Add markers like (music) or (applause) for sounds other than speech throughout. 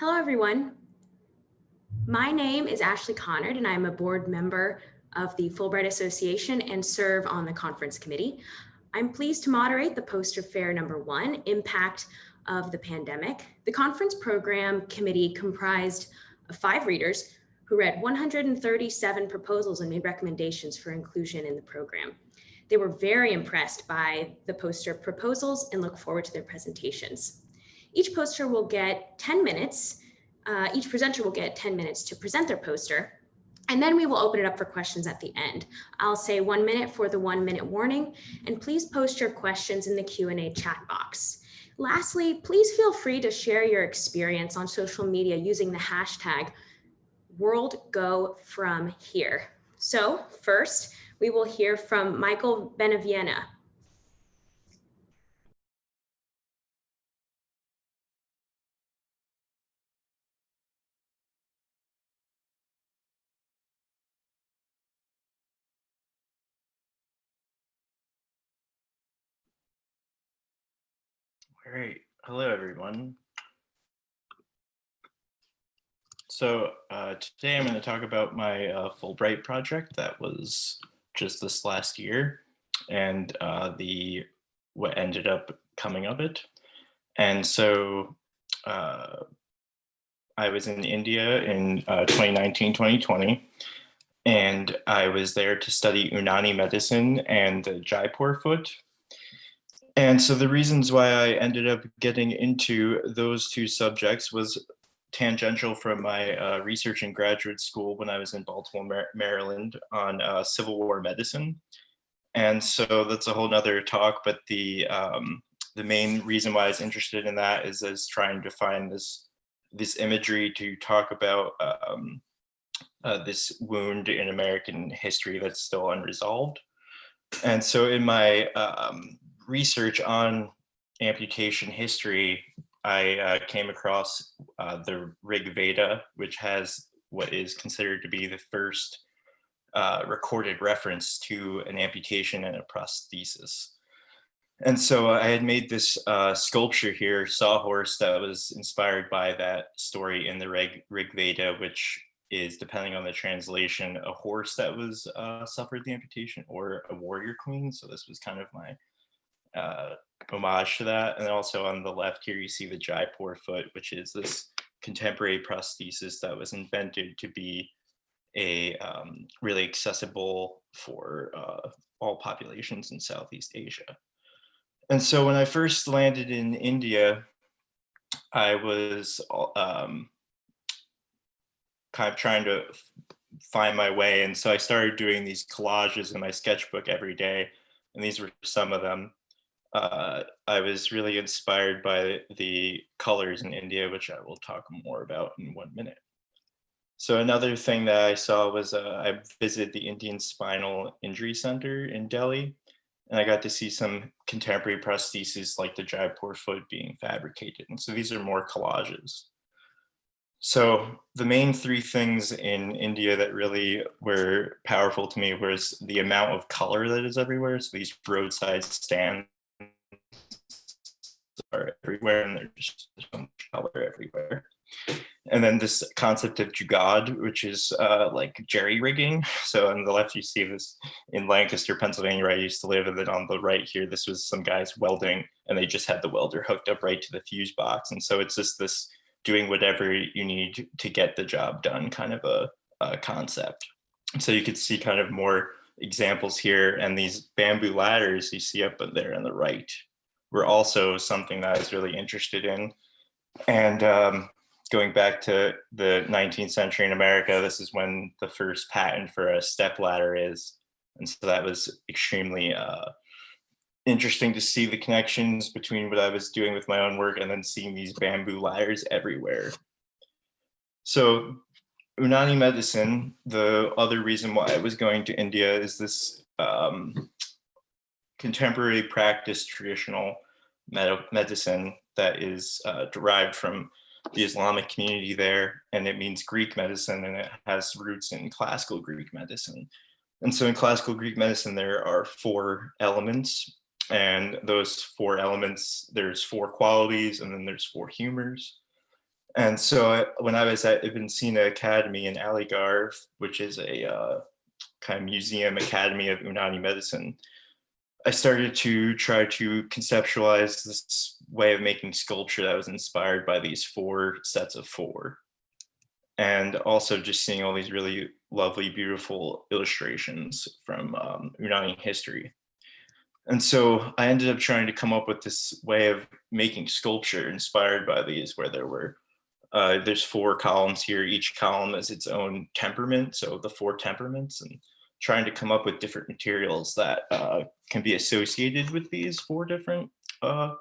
Hello, everyone. My name is Ashley Connard, and I'm a board member of the Fulbright Association and serve on the conference committee. I'm pleased to moderate the poster fair number one, Impact of the Pandemic. The conference program committee comprised of five readers who read 137 proposals and made recommendations for inclusion in the program. They were very impressed by the poster proposals and look forward to their presentations. Each poster will get 10 minutes. Uh, each presenter will get 10 minutes to present their poster. And then we will open it up for questions at the end. I'll say one minute for the one minute warning, and please post your questions in the Q&A chat box. Lastly, please feel free to share your experience on social media using the hashtag WorldGoFromHere. So first, we will hear from Michael Benaviena. All right. Hello, everyone. So uh, today I'm going to talk about my uh, Fulbright project that was just this last year and uh, the what ended up coming of it. And so uh, I was in India in 2019-2020 uh, and I was there to study Unani medicine and the Jaipur foot and so the reasons why I ended up getting into those two subjects was tangential from my uh, research in graduate school when I was in Baltimore, Maryland on uh, Civil War medicine. And so that's a whole nother talk, but the um, the main reason why I was interested in that is as trying to find this this imagery to talk about um, uh, this wound in American history that's still unresolved. And so in my um, research on amputation history, I uh, came across uh, the Rig Veda, which has what is considered to be the first uh, recorded reference to an amputation and a prosthesis. And so I had made this uh, sculpture here, sawhorse, that was inspired by that story in the Rig, Rig Veda, which is, depending on the translation, a horse that was uh, suffered the amputation or a warrior queen. So this was kind of my uh, homage to that. And also on the left here, you see the Jaipur foot, which is this contemporary prosthesis that was invented to be a um, really accessible for uh, all populations in Southeast Asia. And so when I first landed in India, I was um, kind of trying to find my way. And so I started doing these collages in my sketchbook every day. And these were some of them uh, I was really inspired by the colors in India, which I will talk more about in one minute. So another thing that I saw was uh, I visited the Indian Spinal Injury Center in Delhi, and I got to see some contemporary prostheses like the Jaipur foot being fabricated. And so these are more collages. So the main three things in India that really were powerful to me was the amount of color that is everywhere. So these roadside stands are everywhere and there's just so much color everywhere. And then this concept of jugaad, which is uh, like jerry rigging. (laughs) So on the left, you see this in Lancaster, Pennsylvania, where I used to live. And then on the right here, this was some guys welding and they just had the welder hooked up right to the fuse box. And so it's just this doing whatever you need to get the job done kind of a, a concept. So you could see kind of more examples here and these bamboo ladders you see up there on the right were also something that I was really interested in. And um, going back to the 19th century in America, this is when the first patent for a step ladder is. And so that was extremely uh, interesting to see the connections between what I was doing with my own work and then seeing these bamboo ladders everywhere. So Unani medicine, the other reason why I was going to India is this um, contemporary practice traditional med medicine that is uh, derived from the Islamic community there, and it means Greek medicine, and it has roots in classical Greek medicine. And so in classical Greek medicine, there are four elements, and those four elements, there's four qualities, and then there's four humors. And so I- when I was at Ibn Sina Academy in Aligarh, which is a uh, kind of museum academy of Unani medicine, I started to try to conceptualize this way of making sculpture that was inspired by these four sets of four. And also just seeing all these really lovely, beautiful illustrations from um, Unani history. And so I ended up trying to come up with this way of making sculpture inspired by these, where there were, uh, there's four columns here. Each column is its own temperament. So the four temperaments and trying to come up with different materials that uh, can be associated with these four different uh,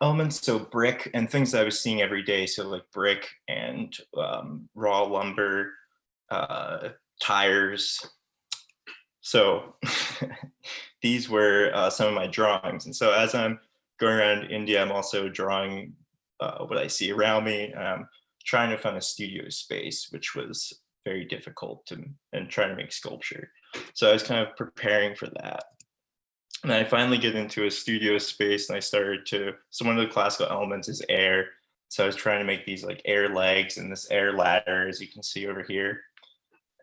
elements. So brick and things I was seeing every day. So like brick and um, raw lumber, uh, tires. So (laughs) these were uh, some of my drawings. And so as I'm going around India, I'm also drawing uh, what I see around me. Um, trying to find a studio space, which was very difficult to, and trying to make sculpture. So I was kind of preparing for that. And I finally get into a studio space and I started to, so one of the classical elements is air. So I was trying to make these like air legs and this air ladder, as you can see over here.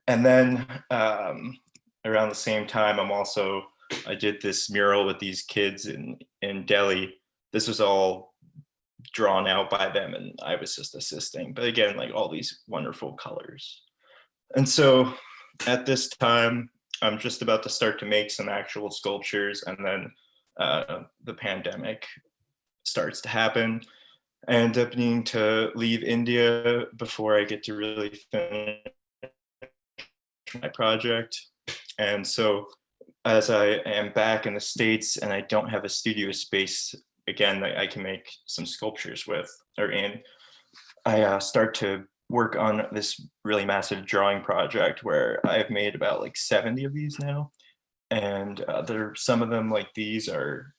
And then um, around the same time, I'm also, I did this mural with these kids in, in Delhi. This was all drawn out by them and I was just assisting. But again, like all these wonderful colors. And so at this time, I'm just about to start to make some actual sculptures and then uh, the pandemic starts to happen. I end up needing to leave India before I get to really finish my project. And so as I am back in the States and I don't have a studio space again that I can make some sculptures with or in, I uh, start to work on this really massive drawing project where I've made about like 70 of these now. And uh, there, some of them like these are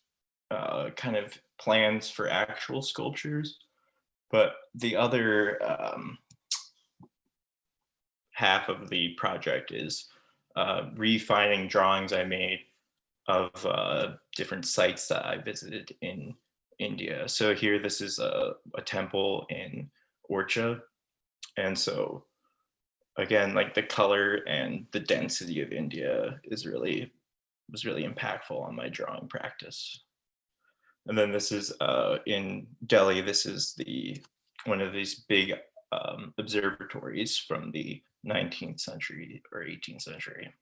uh, kind of plans for actual sculptures, but the other um, half of the project is uh, refining drawings I made of uh, different sites that I visited in India. So here, this is a, a temple in Orchha, and so again, like the color and the density of India is really, was really impactful on my drawing practice. And then this is uh, in Delhi, this is the one of these big um, observatories from the 19th century or 18th century.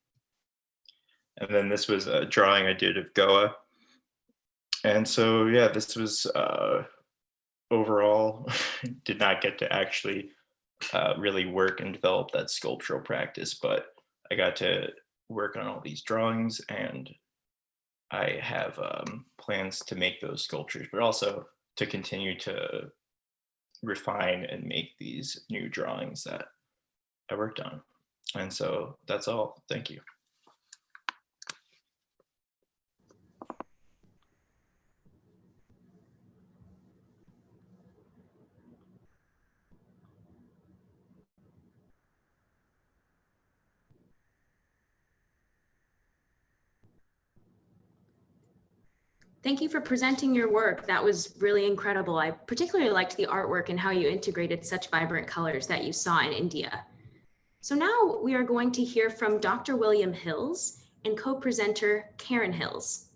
And then this was a drawing I did of Goa. And so, yeah, this was uh, overall, (laughs) did not get to actually uh, really work and develop that sculptural practice, but I got to work on all these drawings and I have um, plans to make those sculptures, but also to continue to refine and make these new drawings that I worked on. And so that's all. Thank you. Thank you for presenting your work. That was really incredible. I particularly liked the artwork and how you integrated such vibrant colors that you saw in India. So now we are going to hear from Dr. William Hills and co-presenter Karen Hills.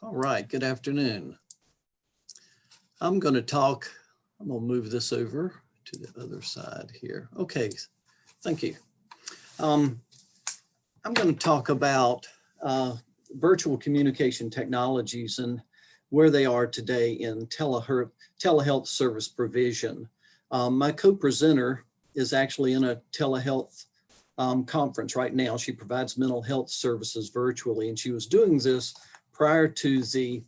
All right, good afternoon. I'm going to talk, I'm going to move this over to the other side here. Okay, thank you. Um, I'm going to talk about uh, virtual communication technologies and where they are today in telehealth, service provision. Um, my co-presenter is actually in a telehealth um, conference right now. She provides mental health services virtually, and she was doing this prior to the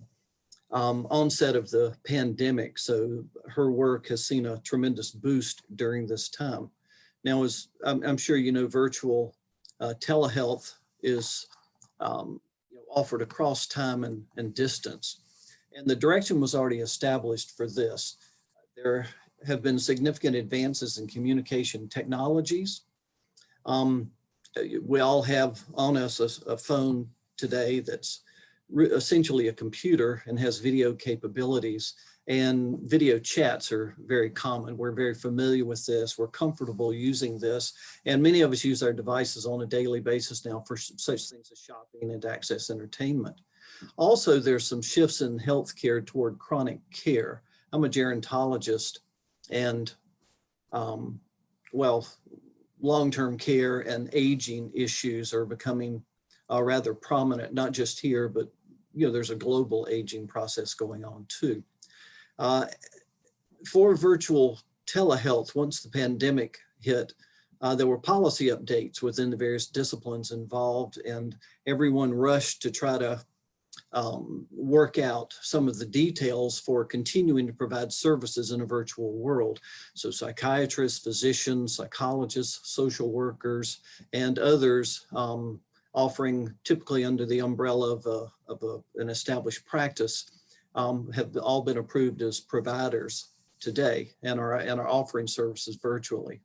um, onset of the pandemic. So her work has seen a tremendous boost during this time. Now, as I'm, I'm sure you know, virtual uh, telehealth is um, offered across time and, and distance. And the direction was already established for this. There have been significant advances in communication technologies. Um, we all have on us a, a phone today that's essentially a computer and has video capabilities. And video chats are very common. We're very familiar with this. We're comfortable using this. And many of us use our devices on a daily basis now for such things as shopping and access entertainment. Also, there's some shifts in healthcare toward chronic care. I'm a gerontologist and um, well, long-term care and aging issues are becoming uh, rather prominent, not just here, but you know, there's a global aging process going on too. Uh, for virtual telehealth, once the pandemic hit, uh, there were policy updates within the various disciplines involved and everyone rushed to try to um, work out some of the details for continuing to provide services in a virtual world. So psychiatrists, physicians, psychologists, social workers, and others um, offering typically under the umbrella of, a, of a, an established practice um, have all been approved as providers today and are, and are offering services virtually.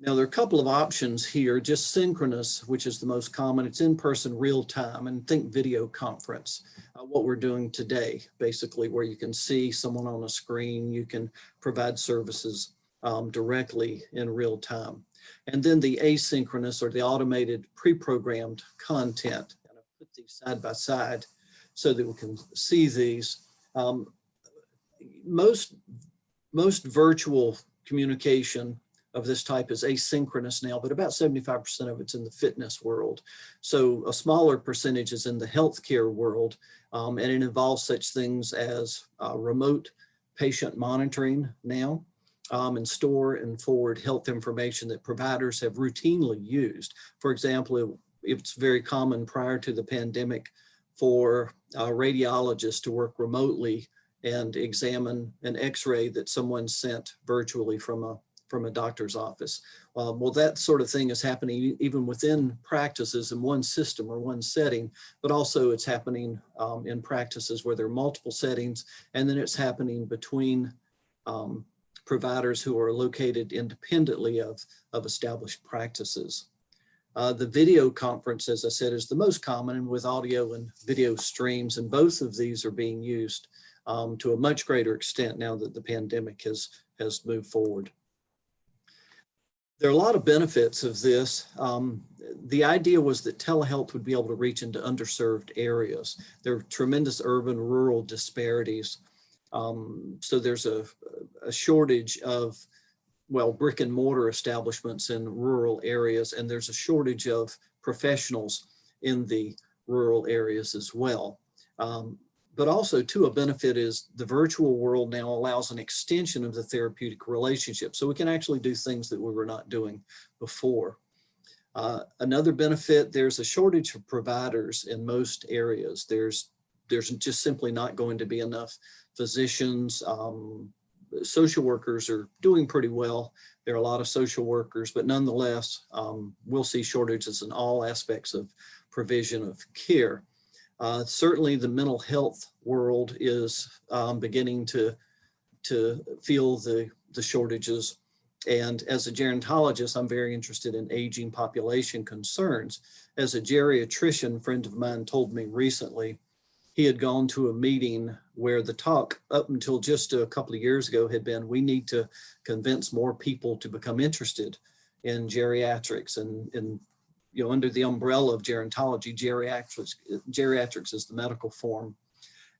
Now, there are a couple of options here, just synchronous, which is the most common. It's in person real time and think video conference, uh, what we're doing today, basically, where you can see someone on a screen, you can provide services um, directly in real time. And then the asynchronous or the automated pre-programmed content. And I'll put these side by side so that we can see these. Um, most, most virtual communication of this type is asynchronous now, but about 75% of it's in the fitness world. So a smaller percentage is in the healthcare world, um, and it involves such things as uh, remote patient monitoring now, um, and store and forward health information that providers have routinely used. For example, it, it's very common prior to the pandemic for uh, radiologists to work remotely and examine an x-ray that someone sent virtually from a from a doctor's office. Um, well, that sort of thing is happening even within practices in one system or one setting, but also it's happening um, in practices where there are multiple settings, and then it's happening between um, providers who are located independently of, of established practices. Uh, the video conference, as I said, is the most common and with audio and video streams, and both of these are being used um, to a much greater extent now that the pandemic has, has moved forward. There are a lot of benefits of this. Um, the idea was that telehealth would be able to reach into underserved areas. There are tremendous urban rural disparities. Um, so there's a, a shortage of, well, brick and mortar establishments in rural areas, and there's a shortage of professionals in the rural areas as well. Um, but also too, a benefit is the virtual world now allows an extension of the therapeutic relationship. So we can actually do things that we were not doing before. Uh, another benefit, there's a shortage of providers in most areas. There's, there's just simply not going to be enough physicians. Um, social workers are doing pretty well. There are a lot of social workers, but nonetheless, um, we'll see shortages in all aspects of provision of care. Uh, certainly the mental health world is um, beginning to, to feel the, the shortages. And as a gerontologist, I'm very interested in aging population concerns. As a geriatrician friend of mine told me recently, he had gone to a meeting where the talk up until just a couple of years ago had been, we need to convince more people to become interested in geriatrics and, and you know, under the umbrella of gerontology, geriatrics, geriatrics is the medical form.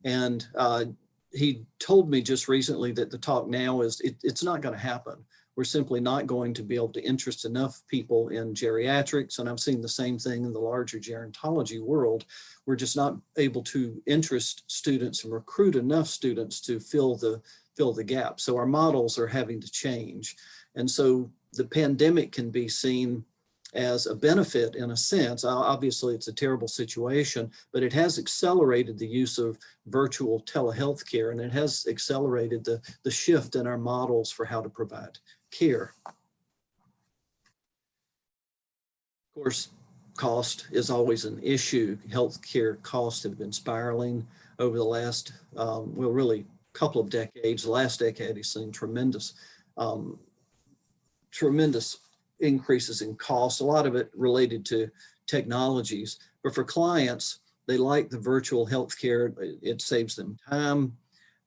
And uh, he told me just recently that the talk now is, it, it's not going to happen. We're simply not going to be able to interest enough people in geriatrics. And I'm seeing the same thing in the larger gerontology world. We're just not able to interest students and recruit enough students to fill the, fill the gap. So our models are having to change. And so the pandemic can be seen as a benefit in a sense. Obviously, it's a terrible situation, but it has accelerated the use of virtual telehealth care and it has accelerated the, the shift in our models for how to provide care. Of course, cost is always an issue. Healthcare costs have been spiraling over the last, um, well, really couple of decades. The last decade has seen tremendous, um, tremendous increases in costs, a lot of it related to technologies. But for clients, they like the virtual healthcare. It, it saves them time,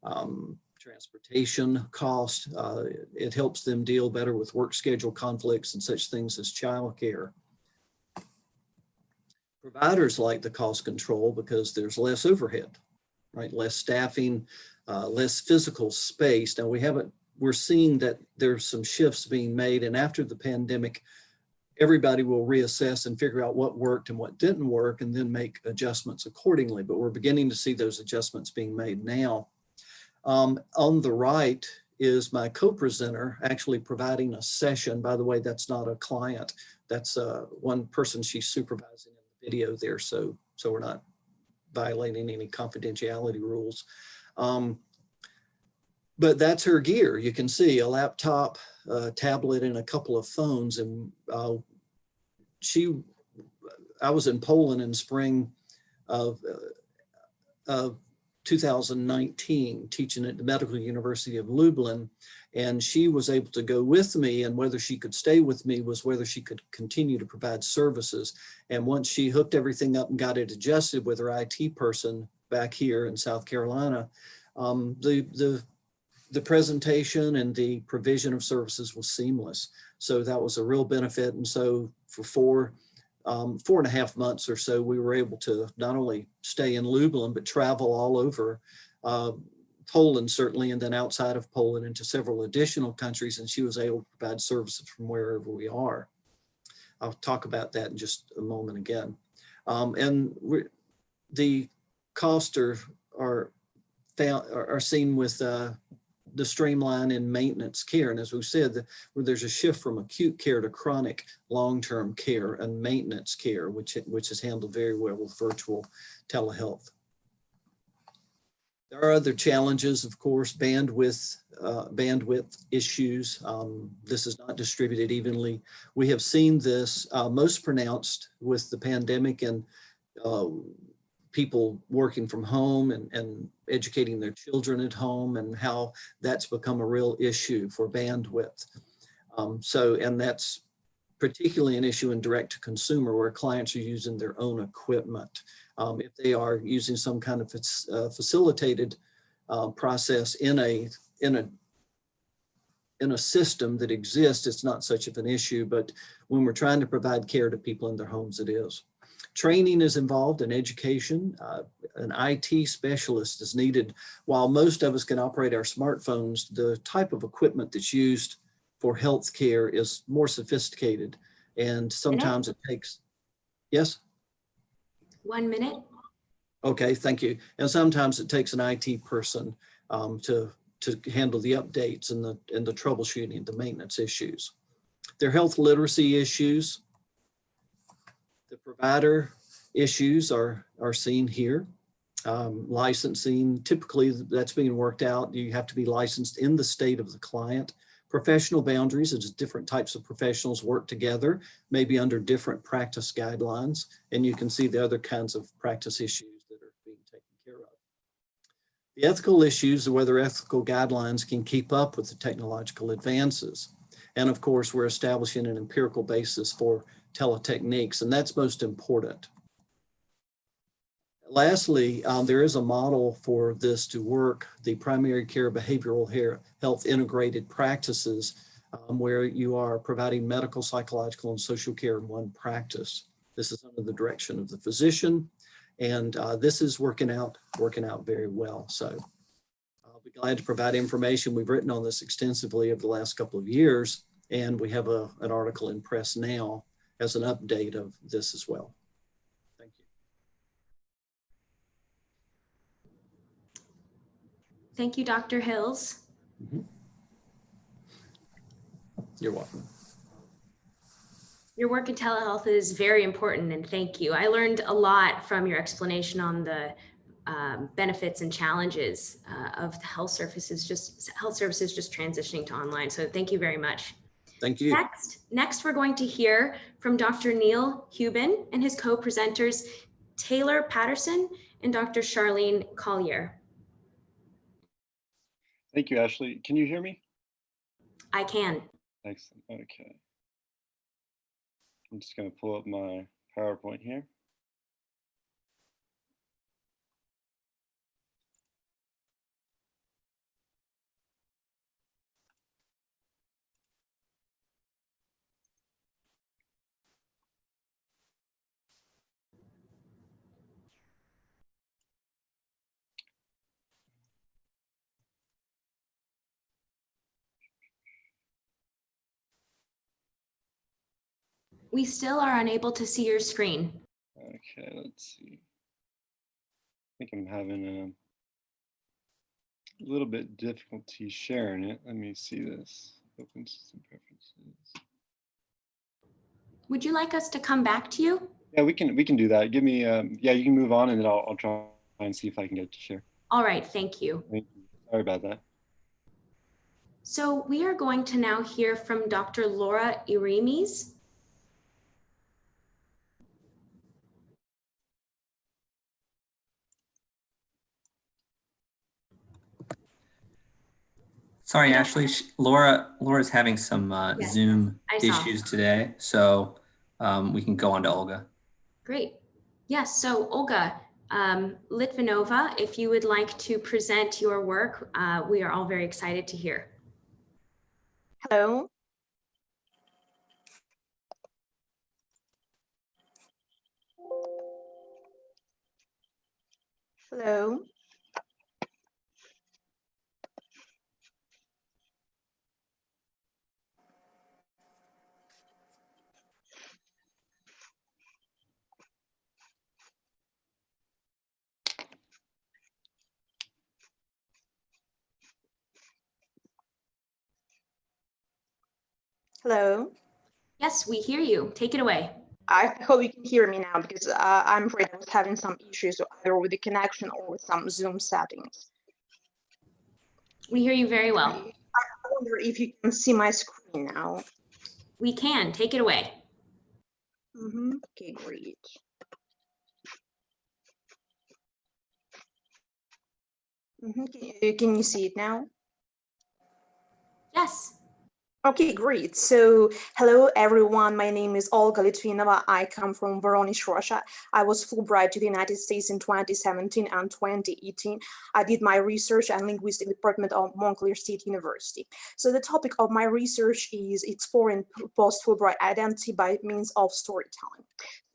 um, transportation cost. Uh, it helps them deal better with work schedule conflicts and such things as childcare. Providers like the cost control because there's less overhead, right? Less staffing, uh, less physical space. Now we haven't, we're seeing that there's some shifts being made and after the pandemic, everybody will reassess and figure out what worked and what didn't work and then make adjustments accordingly. But we're beginning to see those adjustments being made now. Um, on the right is my co-presenter actually providing a session. By the way, that's not a client. That's uh, one person she's supervising in the video there. So, so we're not violating any confidentiality rules. Um, but that's her gear. You can see a laptop, a tablet, and a couple of phones. And uh, she, I was in Poland in spring of, uh, of 2019, teaching at the Medical University of Lublin. And she was able to go with me and whether she could stay with me was whether she could continue to provide services. And once she hooked everything up and got it adjusted with her IT person back here in South Carolina, um, the, the, the presentation and the provision of services was seamless. So that was a real benefit. And so for four, um, four and a half months or so, we were able to not only stay in Lublin, but travel all over uh, Poland, certainly, and then outside of Poland into several additional countries. And she was able to provide services from wherever we are. I'll talk about that in just a moment again. Um, and the costs are, are, are seen with uh, the streamline in maintenance care. And as we've said, the, where there's a shift from acute care to chronic long-term care and maintenance care, which, which is handled very well with virtual telehealth. There are other challenges, of course, bandwidth, uh, bandwidth issues. Um, this is not distributed evenly. We have seen this uh, most pronounced with the pandemic and uh, people working from home and, and educating their children at home and how that's become a real issue for bandwidth. Um, so, and that's particularly an issue in direct to consumer where clients are using their own equipment. Um, if they are using some kind of uh, facilitated uh, process in a, in a in a system that exists, it's not such of an issue, but when we're trying to provide care to people in their homes, it is. Training is involved in education. Uh, an IT specialist is needed. While most of us can operate our smartphones, the type of equipment that's used for healthcare is more sophisticated. And sometimes it takes, yes? One minute. Okay, thank you. And sometimes it takes an IT person um, to, to handle the updates and the, and the troubleshooting, the maintenance issues. Their health literacy issues, the provider issues are, are seen here. Um, licensing, typically that's being worked out. You have to be licensed in the state of the client. Professional boundaries, it's different types of professionals work together, maybe under different practice guidelines. And you can see the other kinds of practice issues that are being taken care of. The ethical issues whether ethical guidelines can keep up with the technological advances. And of course, we're establishing an empirical basis for teletechniques, and that's most important. Lastly, um, there is a model for this to work, the primary care behavioral health integrated practices, um, where you are providing medical, psychological, and social care in one practice. This is under the direction of the physician, and uh, this is working out, working out very well. So I'll be glad to provide information. We've written on this extensively over the last couple of years, and we have a, an article in press now as an update of this as well. Thank you. Thank you, Dr. Hills. You're welcome. Your work in telehealth is very important and thank you. I learned a lot from your explanation on the um, benefits and challenges uh, of the health services, just health services just transitioning to online. So thank you very much. Thank you. Next, next we're going to hear from Dr. Neil Hubin and his co-presenters Taylor Patterson and Dr. Charlene Collier. Thank you, Ashley. Can you hear me? I can. Excellent. Okay. I'm just going to pull up my PowerPoint here. We still are unable to see your screen. Okay, let's see. I think I'm having a little bit difficulty sharing it. Let me see this. Open system preferences. Would you like us to come back to you? Yeah, we can we can do that. Give me um yeah, you can move on and then I'll I'll try and see if I can get to share. All right, thank you. Thank you. Sorry about that. So we are going to now hear from Dr. Laura Irimes. Sorry, Yeah. Ashley. sh- Laura, Laura's having some uh, Yes, Zoom I saw. issues today, so um, we can go on to Olga. Great. Yes, so Olga um, Litvinova, if you would like to present your work, uh, we are all very excited to hear. Hello. Hello. Hello. Yes, we hear you. Take it away. I hope you can hear me now because uh, I'm afraid I was having some issues either with the connection or with some Zoom settings. We hear you very well. I wonder if you can see my screen now. We can. Take it away. Mhm, Okay, great. Can you- can you see it now? Yes. Okay, great. So, hello everyone. My name is Olga Litvinova. I come from Voronezh, Russia. I was Fulbright to the United States in 2017 and 2018. I did my research and linguistic department of Montclair State University. So, the topic of my research is exploring post-Fulbright identity by means of storytelling.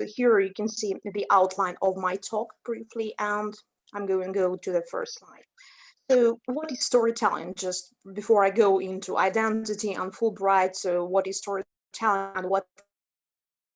So, here you can see the outline of my talk briefly, and I'm going to go to the first slide. So what is storytelling? Just before I go into identity and Fulbright, so what is storytelling and what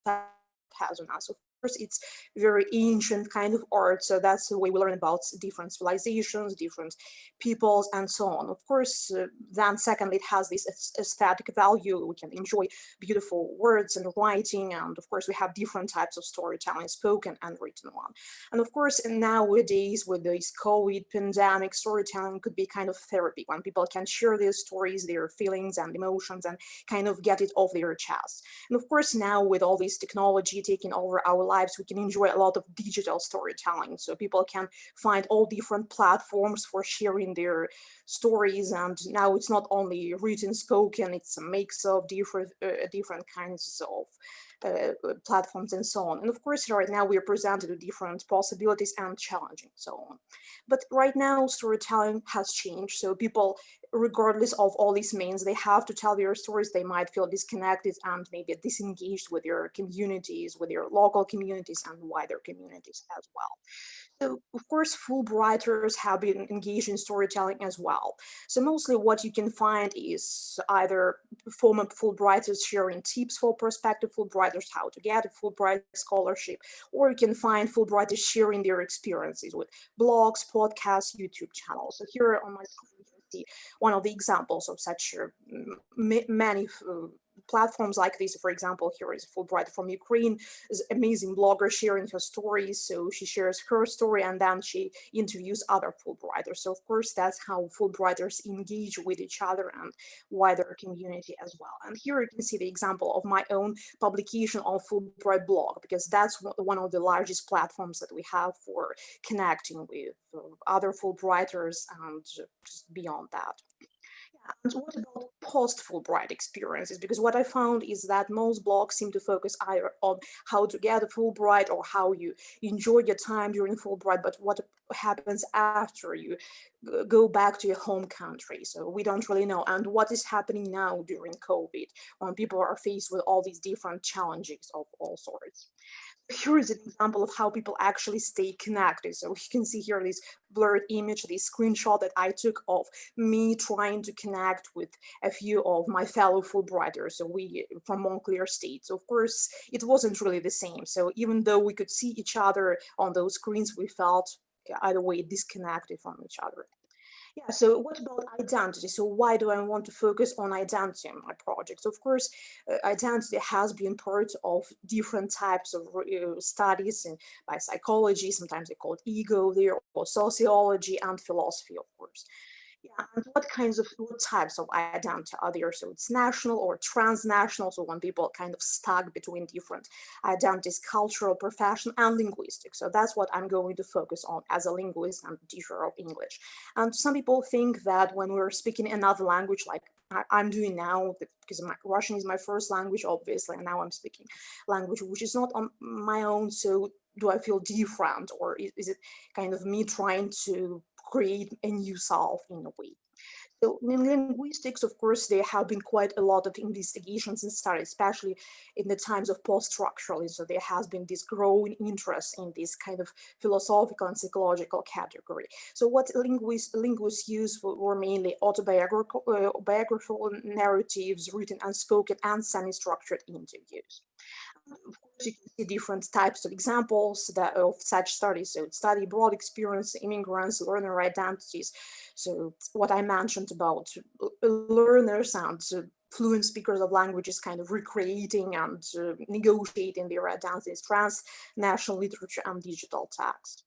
has on us? Course, it's very ancient kind of art, so that's the way we learn about different civilizations, different peoples, and so on. Of course, uh, then secondly, it has this aesthetic value. We can enjoy beautiful words and writing, and of course, we have different types of storytelling, spoken and written one. And of course, nowadays with this COVID pandemic, storytelling could be kind of therapy when people can share their stories, their feelings and emotions and kind of get it off their chest. And of course, now with all this technology taking over our lives, we can enjoy a lot of digital storytelling. So people can find all different platforms for sharing their stories. And now it's not only written, spoken, it's a mix of different, uh, different kinds of Э, э, platforms and so on. And of course, right now we are presented with different possibilities and challenging so on. But right now, storytelling has changed. So people, regardless of all these means, they have to tell their stories. They might feel disconnected and maybe disengaged with their communities, with their local communities and wider communities as well. Of course, Fulbrighters have been engaged in storytelling as well. So mostly what you can find is either former Fulbrighters sharing tips for prospective Fulbrighters, how to get a Fulbright scholarship, or you can find Fulbrighters sharing their experiences with blogs, podcasts, YouTube channels. So here on my screen, you can see one of the examples of such uh, many uh, platforms like this, for example, here is Fulbright from Ukraine, is amazing blogger sharing her stories. So she shares her story and then she interviews other Fulbrighters. So of course, that's how Fulbrighters engage with each other and wider community as well. And here you can see the example of my own publication on Fulbright blog, because that's one of the largest platforms that we have for connecting with uh, other Fulbrighters and just beyond that. And what about post-Fulbright experiences? Because what I found is that most blogs seem to focus either on how to get a Fulbright or how you enjoy your time during Fulbright, but what happens after you go back to your home country. So we don't really know. And what is happening now during COVID when people are faced with all these different challenges of all sorts here is an example of how people actually stay connected. So you can see here this blurred image, this screenshot that I took of me trying to connect with a few of my fellow Fulbrighters. So we from Montclair State. So of course, it wasn't really the same. So even though we could see each other on those screens, we felt either way disconnected from each other. Yeah, so what about identity? So why do I want to focus on identity in my project? Of course, uh, identity has been part of different types of uh, studies in, by psychology, sometimes they call it ego there, or sociology and philosophy, of course. Yeah, and what kinds of what types of identity are there? So it's national or transnational. So when people kind of stuck between different identities, cultural, professional, and linguistic. So that's what I'm going to focus on as a linguist and teacher of English. And some people think that when we're speaking another language, like I, am doing now because my Russian is my first language, obviously, and now I'm speaking language which is not on my own. So do I feel different or is, is it kind of me trying to create a new self in a way. So in linguistics, of course, there have been quite a lot of investigations and studies, especially in the times of post-structuralism. So there has been this growing interest in this kind of philosophical and psychological category. So what linguists, linguists use were mainly autobiographical uh, narratives, written and spoken, and semi-structured interviews of course, you can see different types of examples that of such studies. So study broad experience, immigrants, learner identities. So what I mentioned about learners and fluent speakers of languages kind of recreating and uh, negotiating their identities, transnational literature and digital text.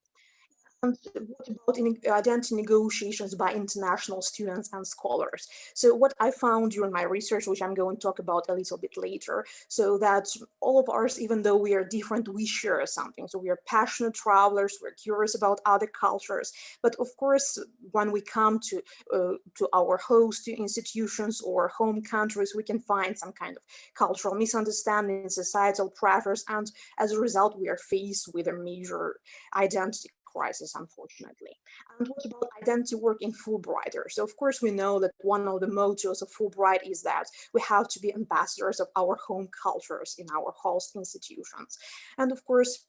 And what about in identity negotiations by international students and scholars? So what I found during my research, which I'm going to talk about a little bit later, so that all of us, even though we are different, we share something. So we are passionate travelers, we're curious about other cultures. But of course, when we come to, uh, to our host institutions or home countries, we can find some kind of cultural misunderstanding, societal pressures, and as a result, we are faced with a major identity crisis, unfortunately. And mm-hmm. what about identity work in Fulbrighter? So of course, we know that one of the mottos of Fulbright is that we have to be ambassadors of our home cultures in our host institutions. And of course,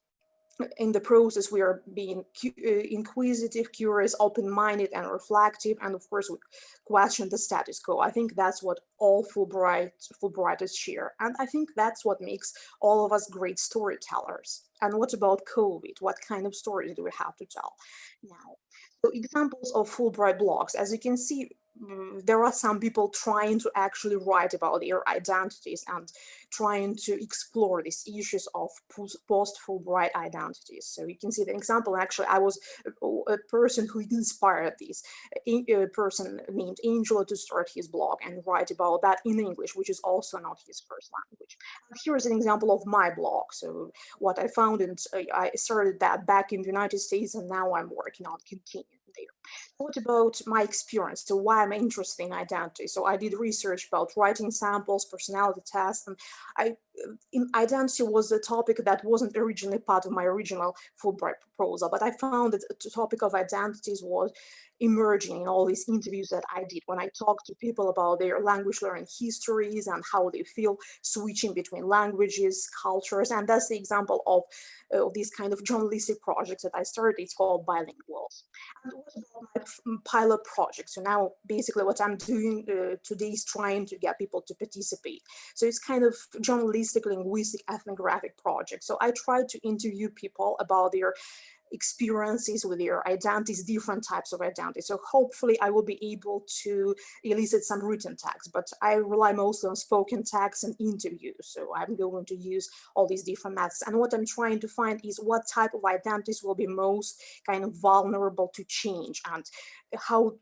in the process, we are being uh, inquisitive, curious, open-minded, and reflective, and of course, we question the status quo. I think that's what all Fulbright Fulbrighters share, and I think that's what makes all of us great storytellers. And what about COVID? What kind of stories do we have to tell now? So examples of Fulbright blogs, as you can see, Mm, there are some people trying to actually write about their identities and trying to explore these issues of post-Fulbright identities. So you can see the example, actually, I was a, a person who inspired this, uh, a, a, uh, person named Angelo to start his blog and write about that in English, which is also not his first language. Here is an example of my blog. So what I found, and uh, I started that back in the United States, and now I'm working on continuing there. What about my experience? So why I'm interested in identity? So I did research about writing samples, personality tests, and I identity was a topic that wasn't originally part of my original Fulbright proposal, but I found that the topic of identities was emerging in all these interviews that I did when I talked to people about their language learning histories and how they feel switching between languages, cultures, and that's the example of, uh, these kind of journalistic projects that I started. It's called Bilinguals. And what my pilot project? So now basically what I'm doing uh, today is trying to get people to participate. So it's kind of journalistic, linguistic, ethnographic project. So I try to interview people about their experiences with their identities, different types of identities. So hopefully I will be able to elicit some written text, but I rely mostly on spoken text and interviews. So I'm going to use all these different methods. And what I'm trying to find is what type of identities will be most kind of vulnerable to change and how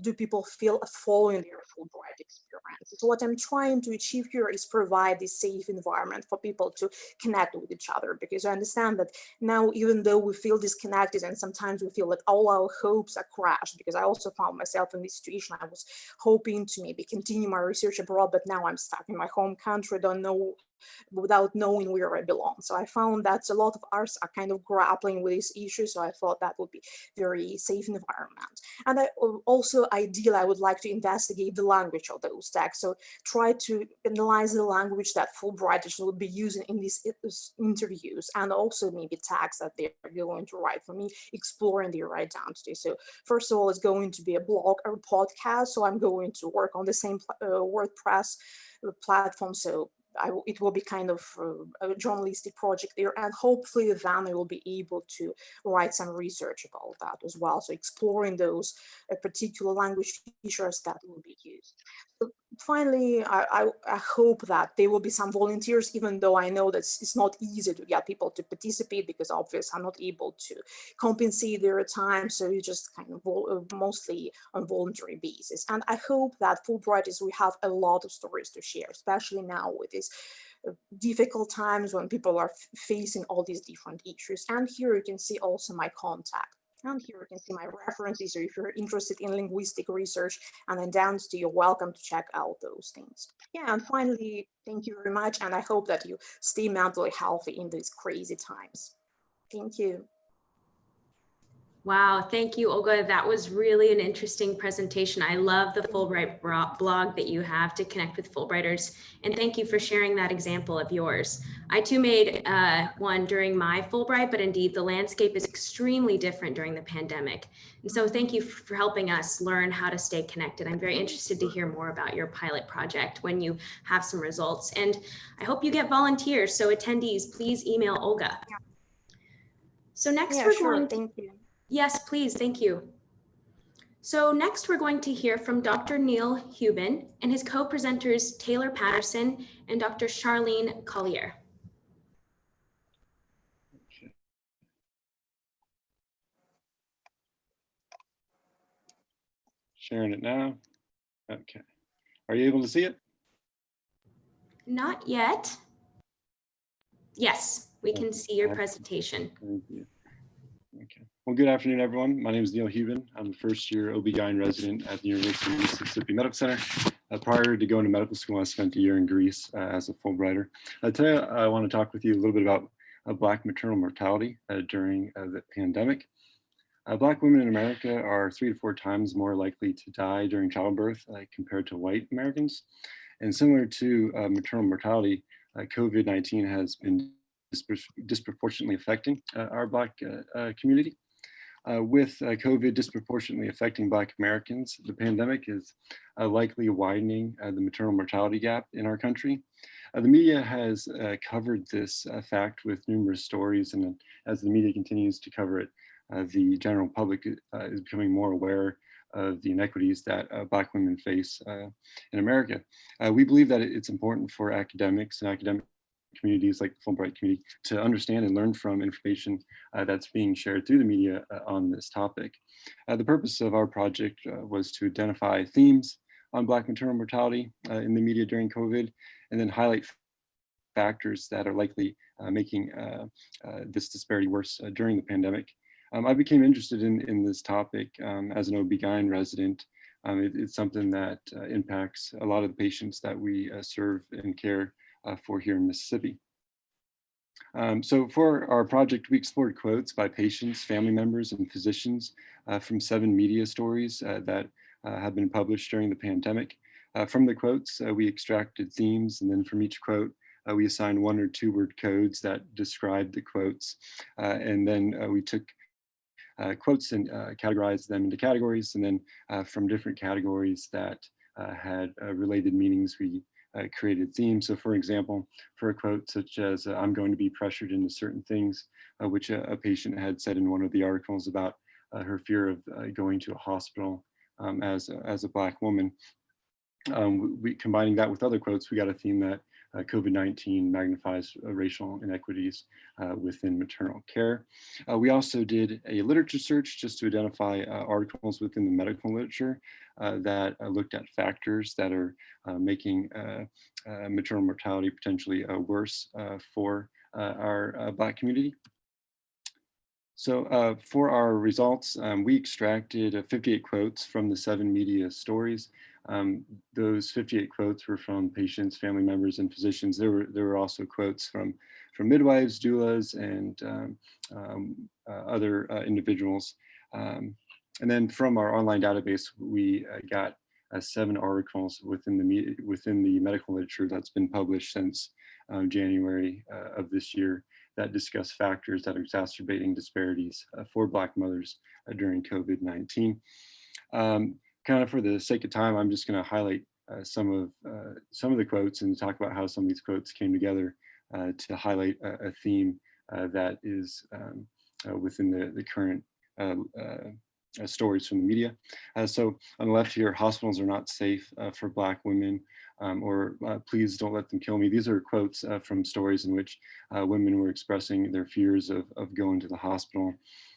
do people feel a following their Fulbright experience. So what I'm trying to achieve here is provide this safe environment for people to connect with each other because I understand that now even though we feel disconnected and sometimes we feel that all our hopes are crashed because I also found myself in this situation. I was hoping to maybe continue my research abroad, but now I'm stuck in my home country, don't know without knowing where I belong. So I found that a lot of us are kind of grappling with this issue. So I thought that would be very safe environment. And I also ideally, I would like to investigate the language of those texts. So try to analyze the language that Fulbrighters will be using in these interviews and also maybe tags that they're going to write for me, exploring their identity. So first of all, it's going to be a blog or a podcast. So I'm going to work on the same uh, WordPress platform. So I, it will be kind of uh, a journalistic project there and hopefully then I will be able to write some research about that as well. So exploring those uh, particular language features that will be used. So finally, I, I, I, hope that there will be some volunteers, even though I know that it's not easy to get people to participate because obviously I'm not able to compensate their time. So you just kind of uh, mostly on voluntary basis. And I hope that Fulbrighters, we have a lot of stories to share, especially now with this uh, difficult times when people are facing all these different issues. And here you can see also my contact. And here you can see my references, or if you're interested in linguistic research, and to you're welcome to check out those things. Yeah, and finally, thank you very much, and I hope that you stay mentally healthy in these crazy times. Thank you. Wow, thank you, Olga. That was really an interesting presentation. I love the Fulbright blog that you have to connect with Fulbrighters, and thank you for sharing that example of yours. I too made uh, one during my Fulbright, but indeed the landscape is extremely different during the pandemic. And so thank you for helping us learn how to stay connected. I'm very interested to hear more about your pilot project when you have some results. And I hope you get volunteers. So attendees, please email Olga. So next yeah, we're sure. going Thank you. Yes, please. Thank you. So next we're going to hear from Dr. Neil Hubin and his co-presenters Taylor Patterson and Dr. Charlene Collier. Sharing it now. Okay. Are you able to see it? Not yet. Yes, we can see your presentation. Thank you. Okay. Well, good afternoon, everyone. My name is Neil Hubin. I'm a first year OB-GYN resident at the University of Mississippi Medical Center. Uh, prior to going to medical school, I spent a year in Greece uh, as a Fulbrighter. Uh, today, I want to talk with you a little bit about uh, Black maternal mortality uh, during uh, the pandemic. Black women in America are three to four times more likely to die during childbirth compared to white Americans. And similar to maternal mortality, COVID-19 has been disproportionately affecting our Black community. Uh, with uh, COVID disproportionately affecting Black Americans, the pandemic is uh, likely widening the maternal mortality gap in our country. the media has covered this fact with numerous stories, and as the media continues to cover it, the general public is becoming more aware of the inequities that uh, Black women face uh, in America. Uh, we believe that it's important for academics and academic communities like the Fulbright community to understand and learn from information uh, that's being shared through the media uh, on this topic. Uh, the purpose of our project was to identify themes on Black maternal mortality in the media during COVID, and then highlight factors that are likely making this disparity worse during the pandemic. Um, I became interested in, in this topic um, as an OB-GYN resident. Um, it, it's something that uh, impacts a lot of the patients that we uh, serve and care uh, for here in Mississippi. Um, so for our project, we explored quotes by patients, family members, and physicians uh, from seven media stories uh, that uh, have been published during the pandemic. Uh, from the quotes, uh, we extracted themes, and then from each quote, we assigned one or two word codes that described the quotes. and then we took quotes and categorized them into categories, and then from different categories that had related meanings, we uh, created themes. So for example, for a quote such as, uh, I'm going to be pressured into certain things, uh, which a, a patient had said in one of the articles about uh, her fear of going to a hospital um, as, as a Black woman. Um, we, combining that with other quotes, we got a theme that uh, COVID-19 magnifies uh, racial inequities uh, within maternal care. Uh, we also did a literature search just to identify articles within the medical literature that looked at factors that are making maternal mortality potentially worse for our Black community. So uh, for our results, um, we extracted uh, 58 quotes from the seven media stories. Um, those 58 quotes were from patients, family members, and physicians. There were, there were also quotes from, from midwives, doulas, and um, um, uh, other uh, individuals. Um, and then from our online database, we uh, got uh, seven articles within the, within the medical literature that's been published since um, January uh, of this year that discuss factors that are exacerbating disparities uh, for Black mothers during COVID-19. Um, kind of for the sake of time, I'm just going to highlight uh, some of uh, some of the quotes and talk about how some of these quotes came together uh, to highlight a, a theme uh, that is um, uh, within the, the current stories from the media. so on the left here, hospitals are not safe for Black women um, or please don't let them kill me. These are quotes from stories in which women were expressing their fears of, of going to the hospital.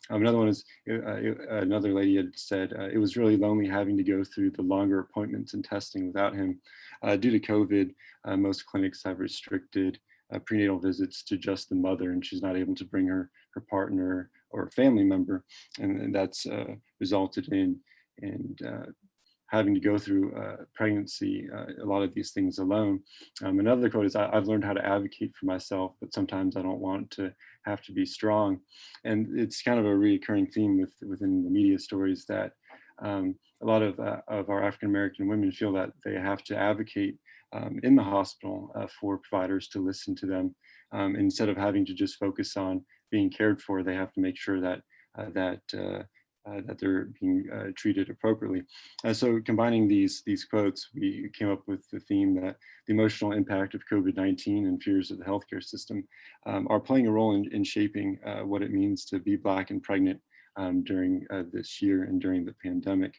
Um, another one is uh, uh, another lady had said uh, it was really lonely having to go through the longer appointments and testing without him. Uh, due to COVID, uh, most clinics have restricted uh, prenatal visits to just the mother and she's not able to bring her, her partner or family member. And, and that's resulted in, in having to go through uh, pregnancy, uh, a lot of these things alone. Um, another quote is, I, have learned how to advocate for myself, but sometimes I don't want to have to be strong. And it's kind of a recurring theme with, within the media stories that um, a lot of, uh, of our African-American women feel that they have to advocate um, in the hospital uh, for providers to listen to them. Um, instead of having to just focus on being cared for, they have to make sure that, uh, that uh, that they're being uh, treated appropriately. Uh, so combining these, these quotes, we came up with the theme that the emotional impact of COVID-19 and fears of the healthcare system um, are playing a role in, in shaping uh, what it means to be Black and pregnant um, during uh, this year and during the pandemic.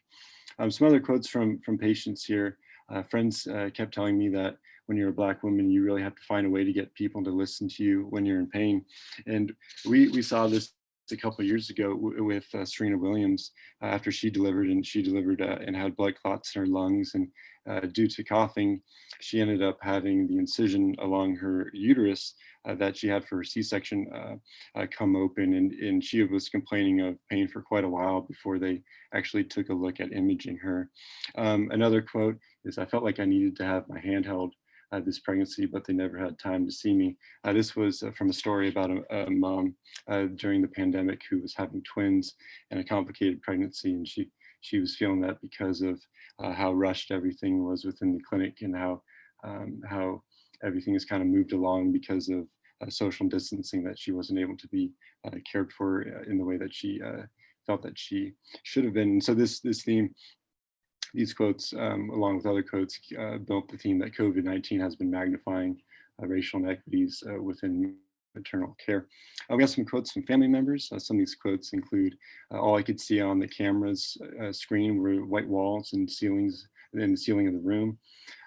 Um, some other quotes from, from patients here. Uh, friends kept telling me that when you're a black woman, you really have to find a way to get people to listen to you when you're in pain. And we, we saw this a couple years ago with uh, Serena Williams uh, after she delivered and she delivered uh, and had blood clots in her lungs and uh, due to coughing she ended up having the incision along her uterus uh, that she had for her c-section uh, come open and, and she was complaining of pain for quite a while before they actually took a look at imaging her. Um, another quote is I felt like I needed to have my hand held uh, this pregnancy, but they never had time to see me. Uh, this was uh, from a story about a, a mom uh, during the pandemic who was having twins and a complicated pregnancy. And she, she was feeling that because of uh, how rushed everything was within the clinic and how, um, how everything has kind of moved along because of uh, social distancing that she wasn't able to be cared for in the way that she felt that she should have been. So this, this theme these quotes, um, along with other quotes, uh, built the theme that COVID-19 has been magnifying uh, racial inequities uh, within maternal care. Uh, we have some quotes from family members. Uh, some of these quotes include, uh, all I could see on the camera's screen were white walls and ceilings and the ceiling of the room.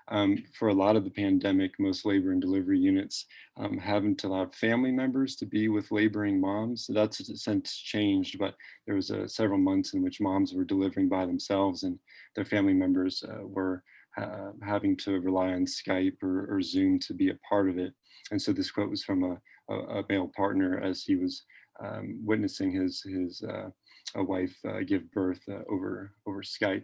Um, for a lot of the pandemic, most labor and delivery units um, haven't allowed family members to be with laboring moms. So that's since changed, but there was uh, several months in which moms were delivering by themselves and their family members uh, were uh, having to rely on Skype or, or, Zoom to be a part of it. And so this quote was from a, a, a male partner as he was um, witnessing his, his uh, wife uh, give birth uh, over, over Skype.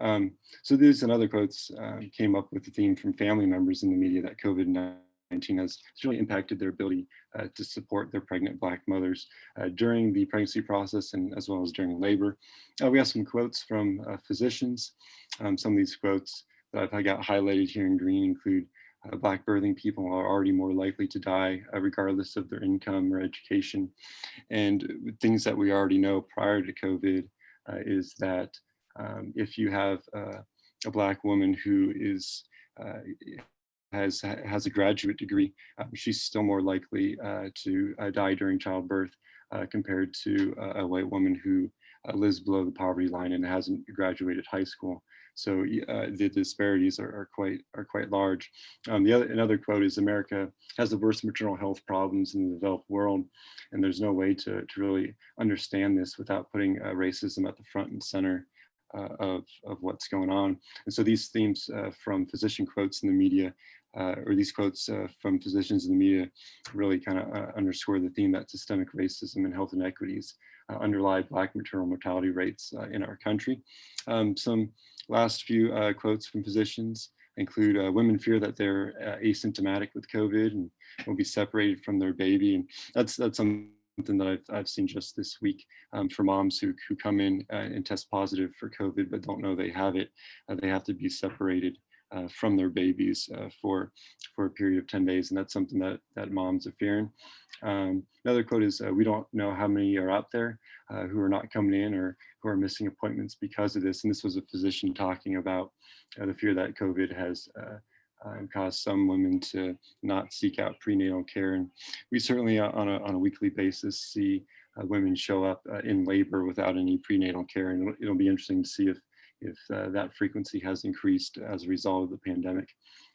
Um, so these and other quotes uh, came up with the theme from family members in the media that COVID-19 has really impacted their ability uh, to support their pregnant Black mothers uh, during the pregnancy process and as well as during labor. Uh, we have some quotes from uh, physicians. Um, some of these quotes that I've got highlighted here in green include uh, Black birthing people are already more likely to die regardless of their income or education. And things that we already know prior to COVID is that um, if you have uh, a black woman who is uh, has has a graduate degree, um, she's still more likely uh, to uh, die during childbirth uh, compared to a white woman who lives below the poverty line and hasn't graduated high school. So uh, the disparities are, are, quite are quite large. Um, the other another quote is America has the worst maternal health problems in the developed world, and there's no way to, to really understand this without putting uh, racism at the front and center of, of what's going on. And so these themes uh, from physician quotes in the media uh, or these quotes uh, from physicians in the media really kind of uh, underscore the theme that systemic racism and health inequities uh, underlie Black maternal mortality rates uh, in our country. Um, some last few uh, quotes from physicians include women fear that they're asymptomatic with COVID and will be separated from their baby. And that's, that's something that I've, I've seen just this week um, for moms who, who come in and test positive for COVID but don't know they have it. they have to be separated uh, from their babies uh, for for a period of 10 days and that's something that that moms are fearing um, another quote is uh, we don't know how many are out there uh, who are not coming in or who are missing appointments because of this and this was a physician talking about uh, the fear that covid has uh, caused some women to not seek out prenatal care and we certainly on a, on a weekly basis see women show up in labor without any prenatal care and it'll, it'll be interesting to see if if uh, that frequency has increased as a result of the pandemic.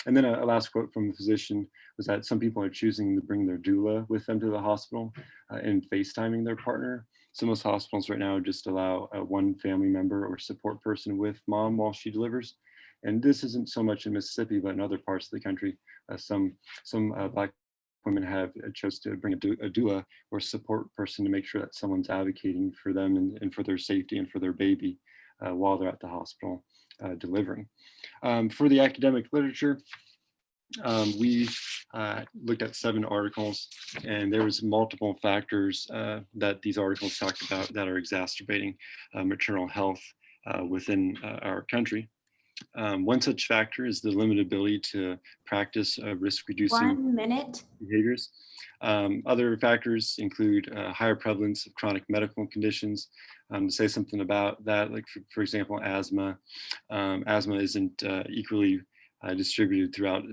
And then a, a, last quote from the physician was that some people are choosing to bring their doula with them to the hospital uh, and FaceTiming their partner. So most hospitals right now just allow uh, one family member or support person with mom while she delivers. And this isn't so much in Mississippi, but in other parts of the country, uh, some, some uh, Black women have uh, chose to bring a, doula or support person to make sure that someone's advocating for them and, and for their safety and for their baby uh, while they're at the hospital uh, delivering. Um, for the academic literature, um, we uh, looked at seven articles and there was multiple factors that these articles talked about that are exacerbating maternal health within our country. Um, one such factor is the limited ability to practice risk reducing One minute. behaviors. Um, other factors include higher prevalence of chronic medical conditions, um, to say something about that, like for, for example, asthma. Um, asthma isn't uh, equally uh, distributed throughout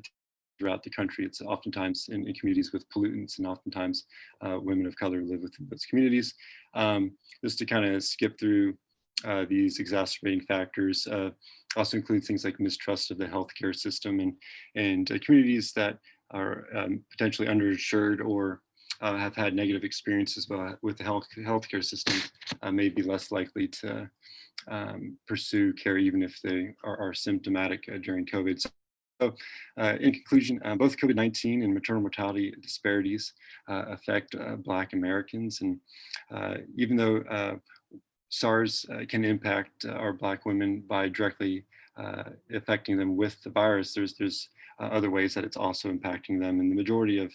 throughout the country. It's oftentimes in, in communities with pollutants and oftentimes uh, women of color live within those communities. Um, just to kind of skip through uh, these exacerbating factors uh, also include things like mistrust of the healthcare system and, and uh, communities that are um, potentially underinsured or uh, have had negative experiences with the health healthcare system uh, may be less likely to um, pursue care even if they are, are symptomatic during COVID. So uh, in conclusion, uh, both COVID-19 and maternal mortality disparities uh, affect Black Americans. And even though SARS can impact our Black women by directly affecting them with the virus, there's, there's uh, other ways that it's also impacting them. And the majority of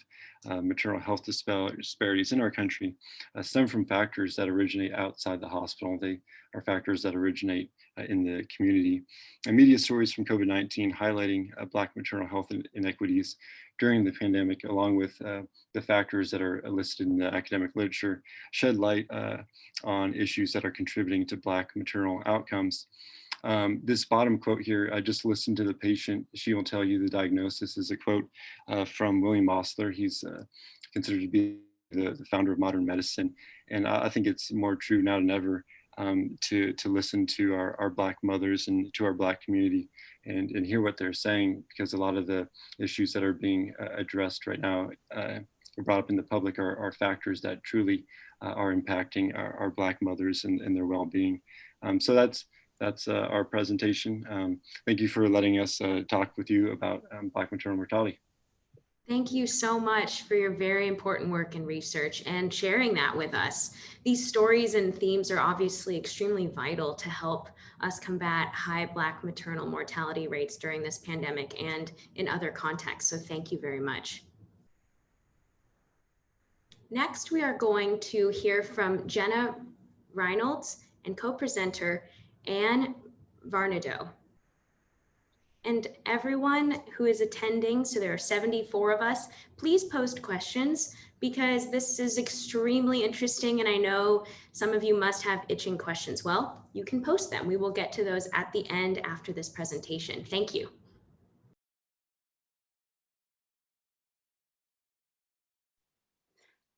uh, maternal health disparities in our country uh, stem from factors that originate outside the hospital. They are factors that originate uh, in the community. And media stories from COVID-19 highlighting uh, Black maternal health inequities during the pandemic, along with uh, the factors that are listed in the academic literature, shed light on issues that are contributing to Black maternal outcomes. Um, this bottom quote here, I just listened to the patient. She will tell you the diagnosis is a quote uh, from William Osler. He's uh, considered to be the, the, founder of modern medicine. And I, I think it's more true now than ever um, to, to listen to our, our Black mothers and to our Black community and, and hear what they're saying, because a lot of the issues that are being uh, addressed right now uh, brought up in the public are, are factors that truly uh, are impacting our, our Black mothers and, and their well-being. Um, so that's that's uh, our presentation. Um, thank you for letting us uh, talk with you about um, Black maternal mortality. Thank you so much for your very important work and research and sharing that with us. These stories and themes are obviously extremely vital to help us combat high Black maternal mortality rates during this pandemic and in other contexts. So thank you very much. Next, we are going to hear from Jenna Reynolds and co-presenter Anne Varnado and everyone who is attending, so there are 74 of us, please post questions because this is extremely interesting and I know some of you must have itching questions. Well, you can post them. We will get to those at the end after this presentation. Thank you.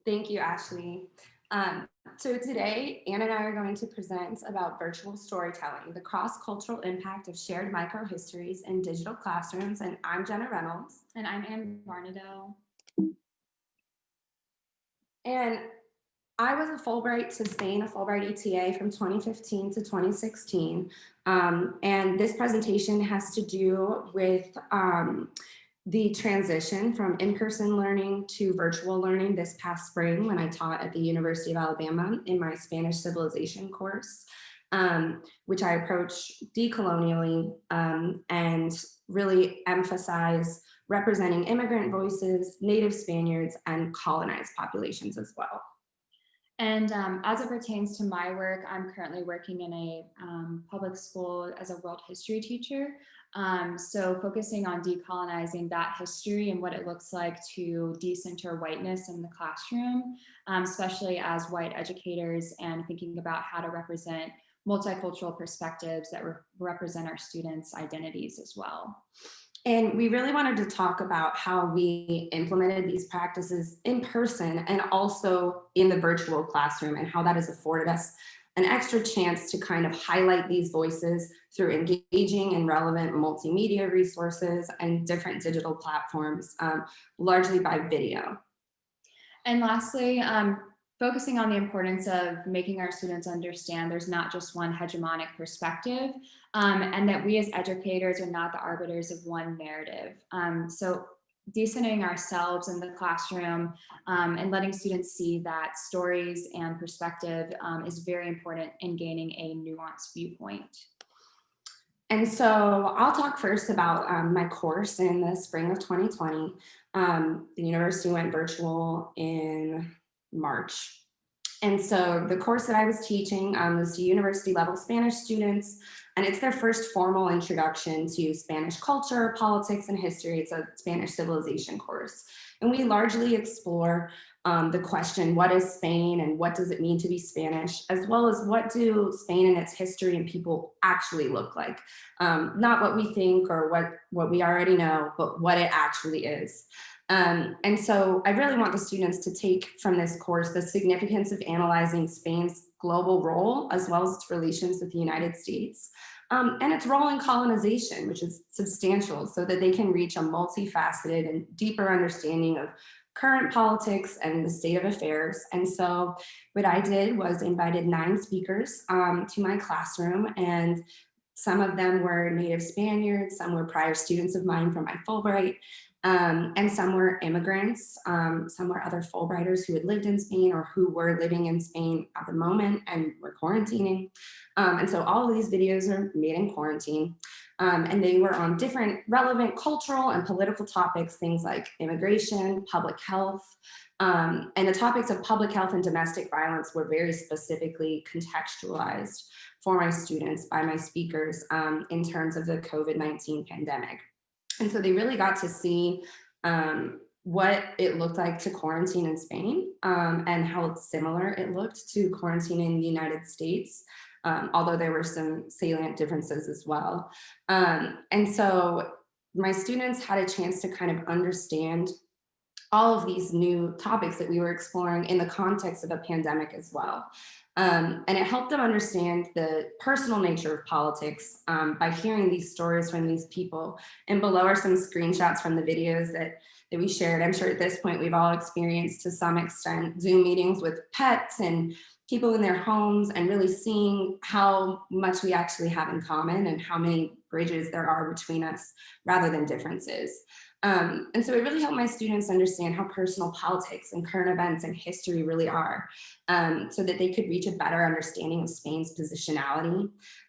Thank you, Ashley. Um, so today, Anne and I are going to present about virtual storytelling, the cross-cultural impact of shared microhistories in digital classrooms. And I'm Jenna Reynolds. And I'm Anne Varnado. And I was a Fulbright to Spain, a Fulbright ETA from 2015 to 2016. Um, and this presentation has to do with um, the transition from in-person learning to virtual learning this past spring when I taught at the University of Alabama in my Spanish civilization course, um, which I approach decolonially um, and really emphasize representing immigrant voices, native Spaniards, and colonized populations as well. And um, as it pertains to my work, I'm currently working in a um, public school as a world history teacher. Um, so focusing on decolonizing that history and what it looks like to decenter whiteness in the classroom, um, especially as white educators and thinking about how to represent multicultural perspectives that re represent our students' identities as well. And we really wanted to talk about how we implemented these practices in person and also in the virtual classroom and how that has afforded us an extra chance to kind of highlight these voices through engaging and relevant multimedia resources and different digital platforms, um, largely by video. And lastly, um, focusing on the importance of making our students understand there's not just one hegemonic perspective um, and that we as educators are not the arbiters of one narrative. Um, so decentering ourselves in the classroom um, and letting students see that stories and perspective um, is very important in gaining a nuanced viewpoint. And so I'll talk first about um, my course in the spring of 2020. Um, the university went virtual in March. And so the course that I was teaching um, was to university level Spanish students, and it's their first formal introduction to Spanish culture, politics, and history. It's a Spanish civilization course. And we largely explore um, the question, what is Spain and what does it mean to be Spanish, as well as what do Spain and its history and people actually look like? Um, not what we think or what, what we already know, but what it actually is. Um, and so I really want the students to take from this course the significance of analyzing Spain's global role as well as its relations with the United States um, and its role in colonization, which is substantial so that they can reach a multifaceted and deeper understanding of current politics and the state of affairs. And so what I did was invited nine speakers um, to my classroom and some of them were native Spaniards, some were prior students of mine from my Fulbright, um, and some were immigrants, um, some were other Fulbrighters who had lived in Spain or who were living in Spain at the moment and were quarantining. Um, and so all of these videos are made in quarantine. Um, and they were on different relevant cultural and political topics, things like immigration, public health, um, and the topics of public health and domestic violence were very specifically contextualized for my students by my speakers um, in terms of the COVID-19 pandemic. And so they really got to see um, what it looked like to quarantine in Spain um, and how similar it looked to quarantine in the United States, um, although there were some salient differences as well. Um, and so my students had a chance to kind of understand all of these new topics that we were exploring in the context of a pandemic as well. Um, and it helped them understand the personal nature of politics um, by hearing these stories from these people. And below are some screenshots from the videos that, that we shared. I'm sure at this point we've all experienced to some extent Zoom meetings with pets and people in their homes and really seeing how much we actually have in common and how many bridges there are between us rather than differences. Um, and so it really helped my students understand how personal politics and current events and history really are um, so that they could reach a better understanding of Spain's positionality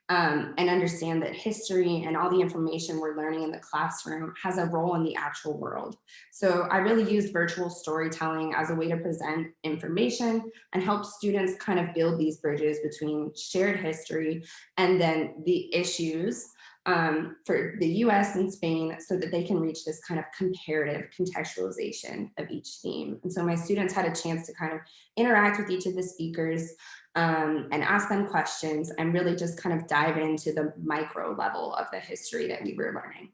um, and understand that history and all the information we're learning in the classroom has a role in the actual world. So I really used virtual storytelling as a way to present information and help students kind of build these bridges between shared history and then the issues um, for the US and Spain so that they can reach this kind of comparative contextualization of each theme. And so my students had a chance to kind of interact with each of the speakers um, and ask them questions and really just kind of dive into the micro level of the history that we were learning.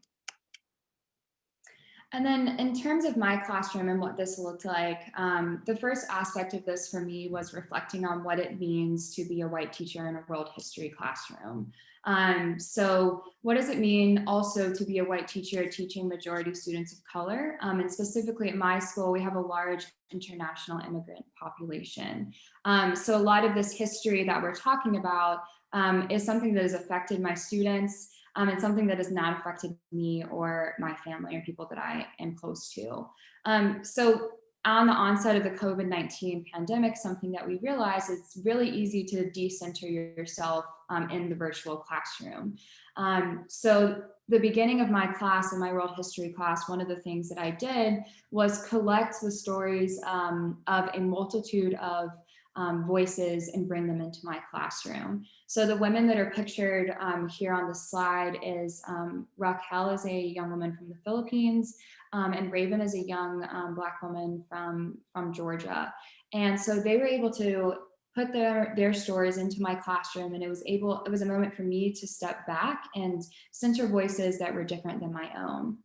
And then in terms of my classroom and what this looked like, um, the first aspect of this for me was reflecting on what it means to be a white teacher in a world history classroom. Um, so what does it mean also to be a white teacher teaching majority students of color? Um, and specifically at my school, we have a large international immigrant population. Um, so a lot of this history that we're talking about um, is something that has affected my students. Um, it's something that has not affected me or my family or people that I am close to. Um, so on the onset of the COVID-19 pandemic, something that we realized it's really easy to decenter yourself um, in the virtual classroom. Um, so the beginning of my class in my world history class, one of the things that I did was collect the stories um, of a multitude of um, voices and bring them into my classroom. So the women that are pictured um, here on the slide is um, Raquel is a young woman from the Philippines um, and Raven is a young um, black woman from, from Georgia. And so they were able to put their, their stories into my classroom and it was able, it was a moment for me to step back and center voices that were different than my own,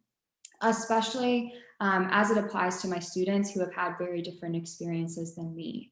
especially um, as it applies to my students who have had very different experiences than me.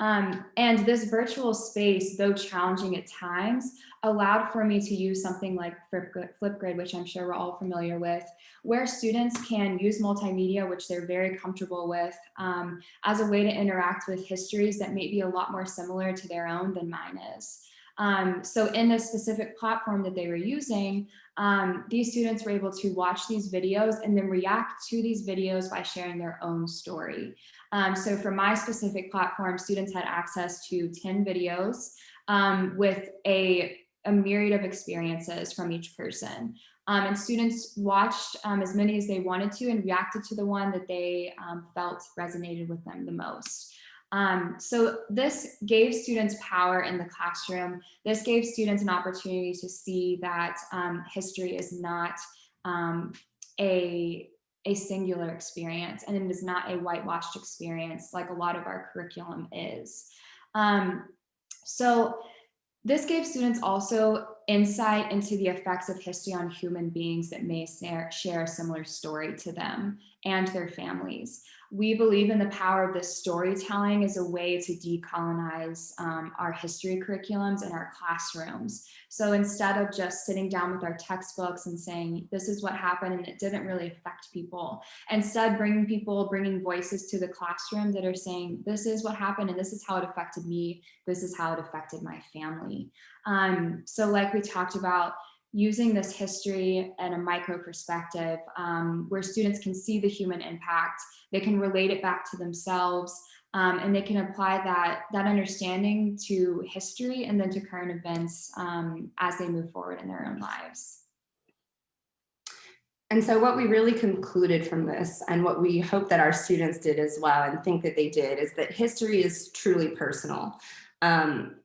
Um, and this virtual space, though challenging at times, allowed for me to use something like Flipgrid, which I'm sure we're all familiar with, where students can use multimedia, which they're very comfortable with, um, as a way to interact with histories that may be a lot more similar to their own than mine is. Um, so in this specific platform that they were using, um, these students were able to watch these videos and then react to these videos by sharing their own story. Um, so for my specific platform, students had access to 10 videos um, with a, a myriad of experiences from each person. Um, and students watched um, as many as they wanted to and reacted to the one that they um, felt resonated with them the most. Um, so this gave students power in the classroom. This gave students an opportunity to see that um, history is not um, a, a singular experience and it is not a whitewashed experience like a lot of our curriculum is. Um, so this gave students also insight into the effects of history on human beings that may share a similar story to them and their families. We believe in the power of this storytelling as a way to decolonize um, our history curriculums and our classrooms. So instead of just sitting down with our textbooks and saying, this is what happened and it didn't really affect people, instead bringing people, bringing voices to the classroom that are saying, this is what happened and this is how it affected me, this is how it affected my family. Um, so like we talked about, using this history and a micro perspective um, where students can see the human impact, they can relate it back to themselves, um, and they can apply that, that understanding to history and then to current events um, as they move forward in their own lives. And so what we really concluded from this and what we hope that our students did as well and think that they did is that history is truly personal. Um,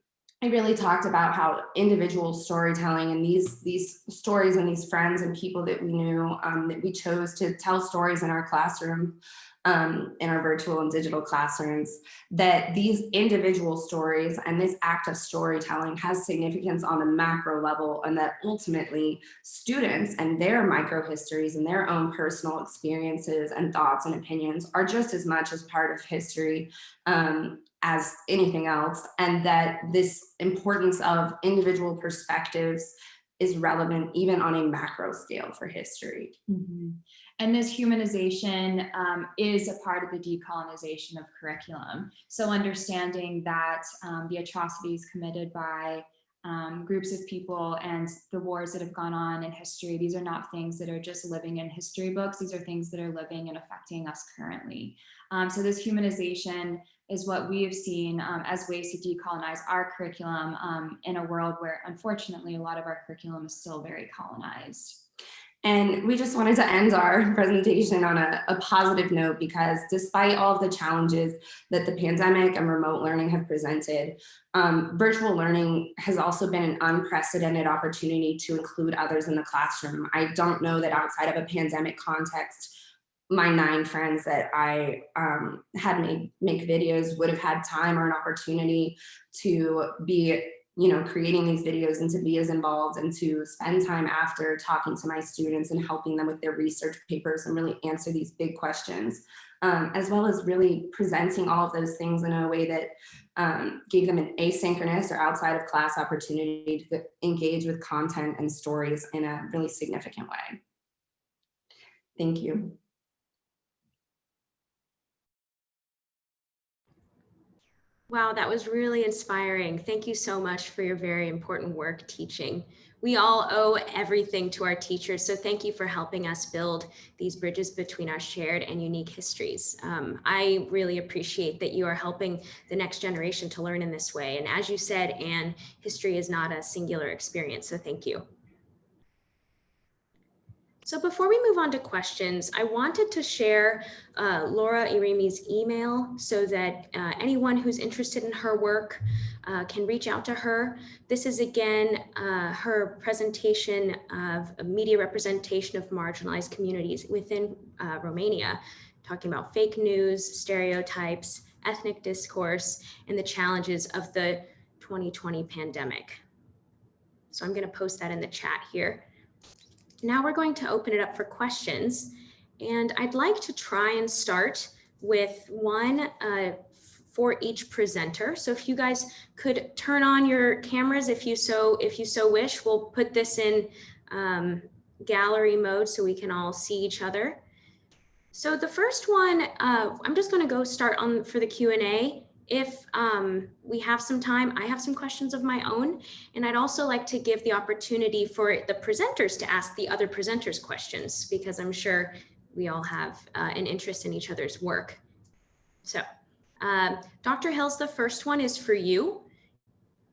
I really talked about how individual storytelling and these these stories and these friends and people that we knew um, that we chose to tell stories in our classroom um, in our virtual and digital classrooms, that these individual stories and this act of storytelling has significance on a macro level and that ultimately students and their micro histories and their own personal experiences and thoughts and opinions are just as much as part of history um, as anything else and that this importance of individual perspectives is relevant even on a macro scale for history. Mm -hmm. And this humanization um, is a part of the decolonization of curriculum. So understanding that um, the atrocities committed by um, groups of people and the wars that have gone on in history, these are not things that are just living in history books. These are things that are living and affecting us currently. Um, so this humanization is what we have seen um, as ways to decolonize our curriculum um, in a world where unfortunately a lot of our curriculum is still very colonized. And we just wanted to end our (laughs) presentation on a, a, positive note because despite all of the challenges that the pandemic and remote learning have presented, um, virtual learning has also been an unprecedented opportunity to include others in the classroom. I don't know that outside of a pandemic context, my nine friends that I um, had made make videos would have had time or an opportunity to be you know, creating these videos and to be as involved and to spend time after talking to my students and helping them with their research papers and really answer these big questions, um, as well as really presenting all of those things in a way that um, gave them an asynchronous or outside of class opportunity to engage with content and stories in a really significant way. Thank you. Wow, that was really inspiring. Thank you so much for your very important work teaching. We all owe everything to our teachers, so thank you for helping us build these bridges between our shared and unique histories. Um, I really appreciate that you are helping the next generation to learn in this way. And as you said, Anne, history is not a singular experience, so thank you. So before we move on to questions, I wanted to share uh, Laura Irimi's email so that uh, anyone who's interested in her work uh, can reach out to her. This is again uh, her presentation of a media representation of marginalized communities within uh, Romania, talking about fake news, stereotypes, ethnic discourse, and the challenges of the 2020 pandemic. So I'm going to post that in the chat here. Now we're going to open it up for questions. And I'd like to try and start with one uh, for each presenter. So if you guys could turn on your cameras if you so if you so wish, we'll put this in um, gallery mode so we can all see each other. So the first one, uh, I'm just going to go start on for the Q&A if um, we have some time, I have some questions of my own, and I'd also like to give the opportunity for the presenters to ask the other presenters questions because I'm sure we all have uh, an interest in each other's work. So uh, Dr. Hills, the first one is for you.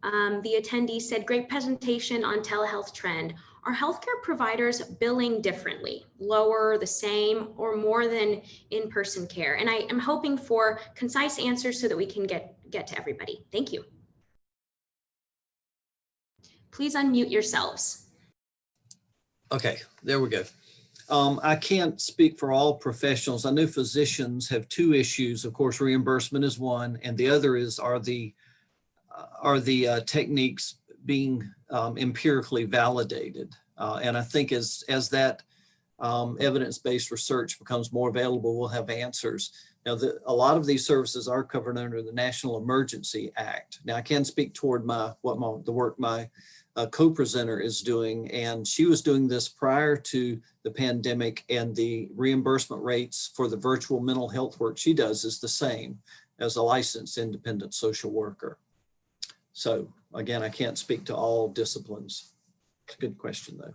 Um, the attendee said, great presentation on telehealth trend. Are healthcare providers billing differently, lower, the same, or more than in-person care? And I am hoping for concise answers so that we can get, get to everybody. Thank you. Please unmute yourselves. Okay, there we go. Um, I can't speak for all professionals. I know physicians have two issues. Of course, reimbursement is one, and the other is are the uh, are the uh, techniques being um, empirically validated. Uh, and I think as as that um, evidence-based research becomes more available, we'll have answers. Now, the, a lot of these services are covered under the National Emergency Act. Now, I can speak toward my what my the work my uh, co-presenter is doing, and she was doing this prior to the pandemic, and the reimbursement rates for the virtual mental health work she does is the same as a licensed independent social worker. So again, I can't speak to all disciplines. It's a good question, though.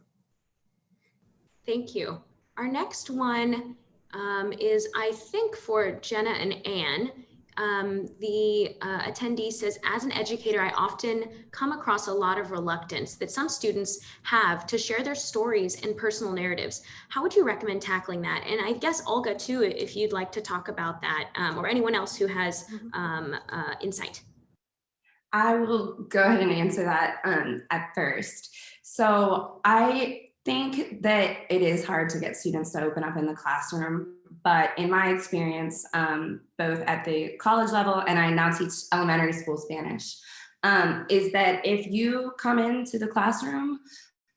Thank you. Our next one um, is, I think, for Jenna and Anne. Um, the uh, attendee says, as an educator, I often come across a lot of reluctance that some students have to share their stories and personal narratives. How would you recommend tackling that? And I guess Olga, too, if you'd like to talk about that, um, or anyone else who has um, uh, insight. I will go ahead and answer that um, at first. So I think that it is hard to get students to open up in the classroom but in my experience, um, both at the college level and I now teach elementary school Spanish, um, is that if you come into the classroom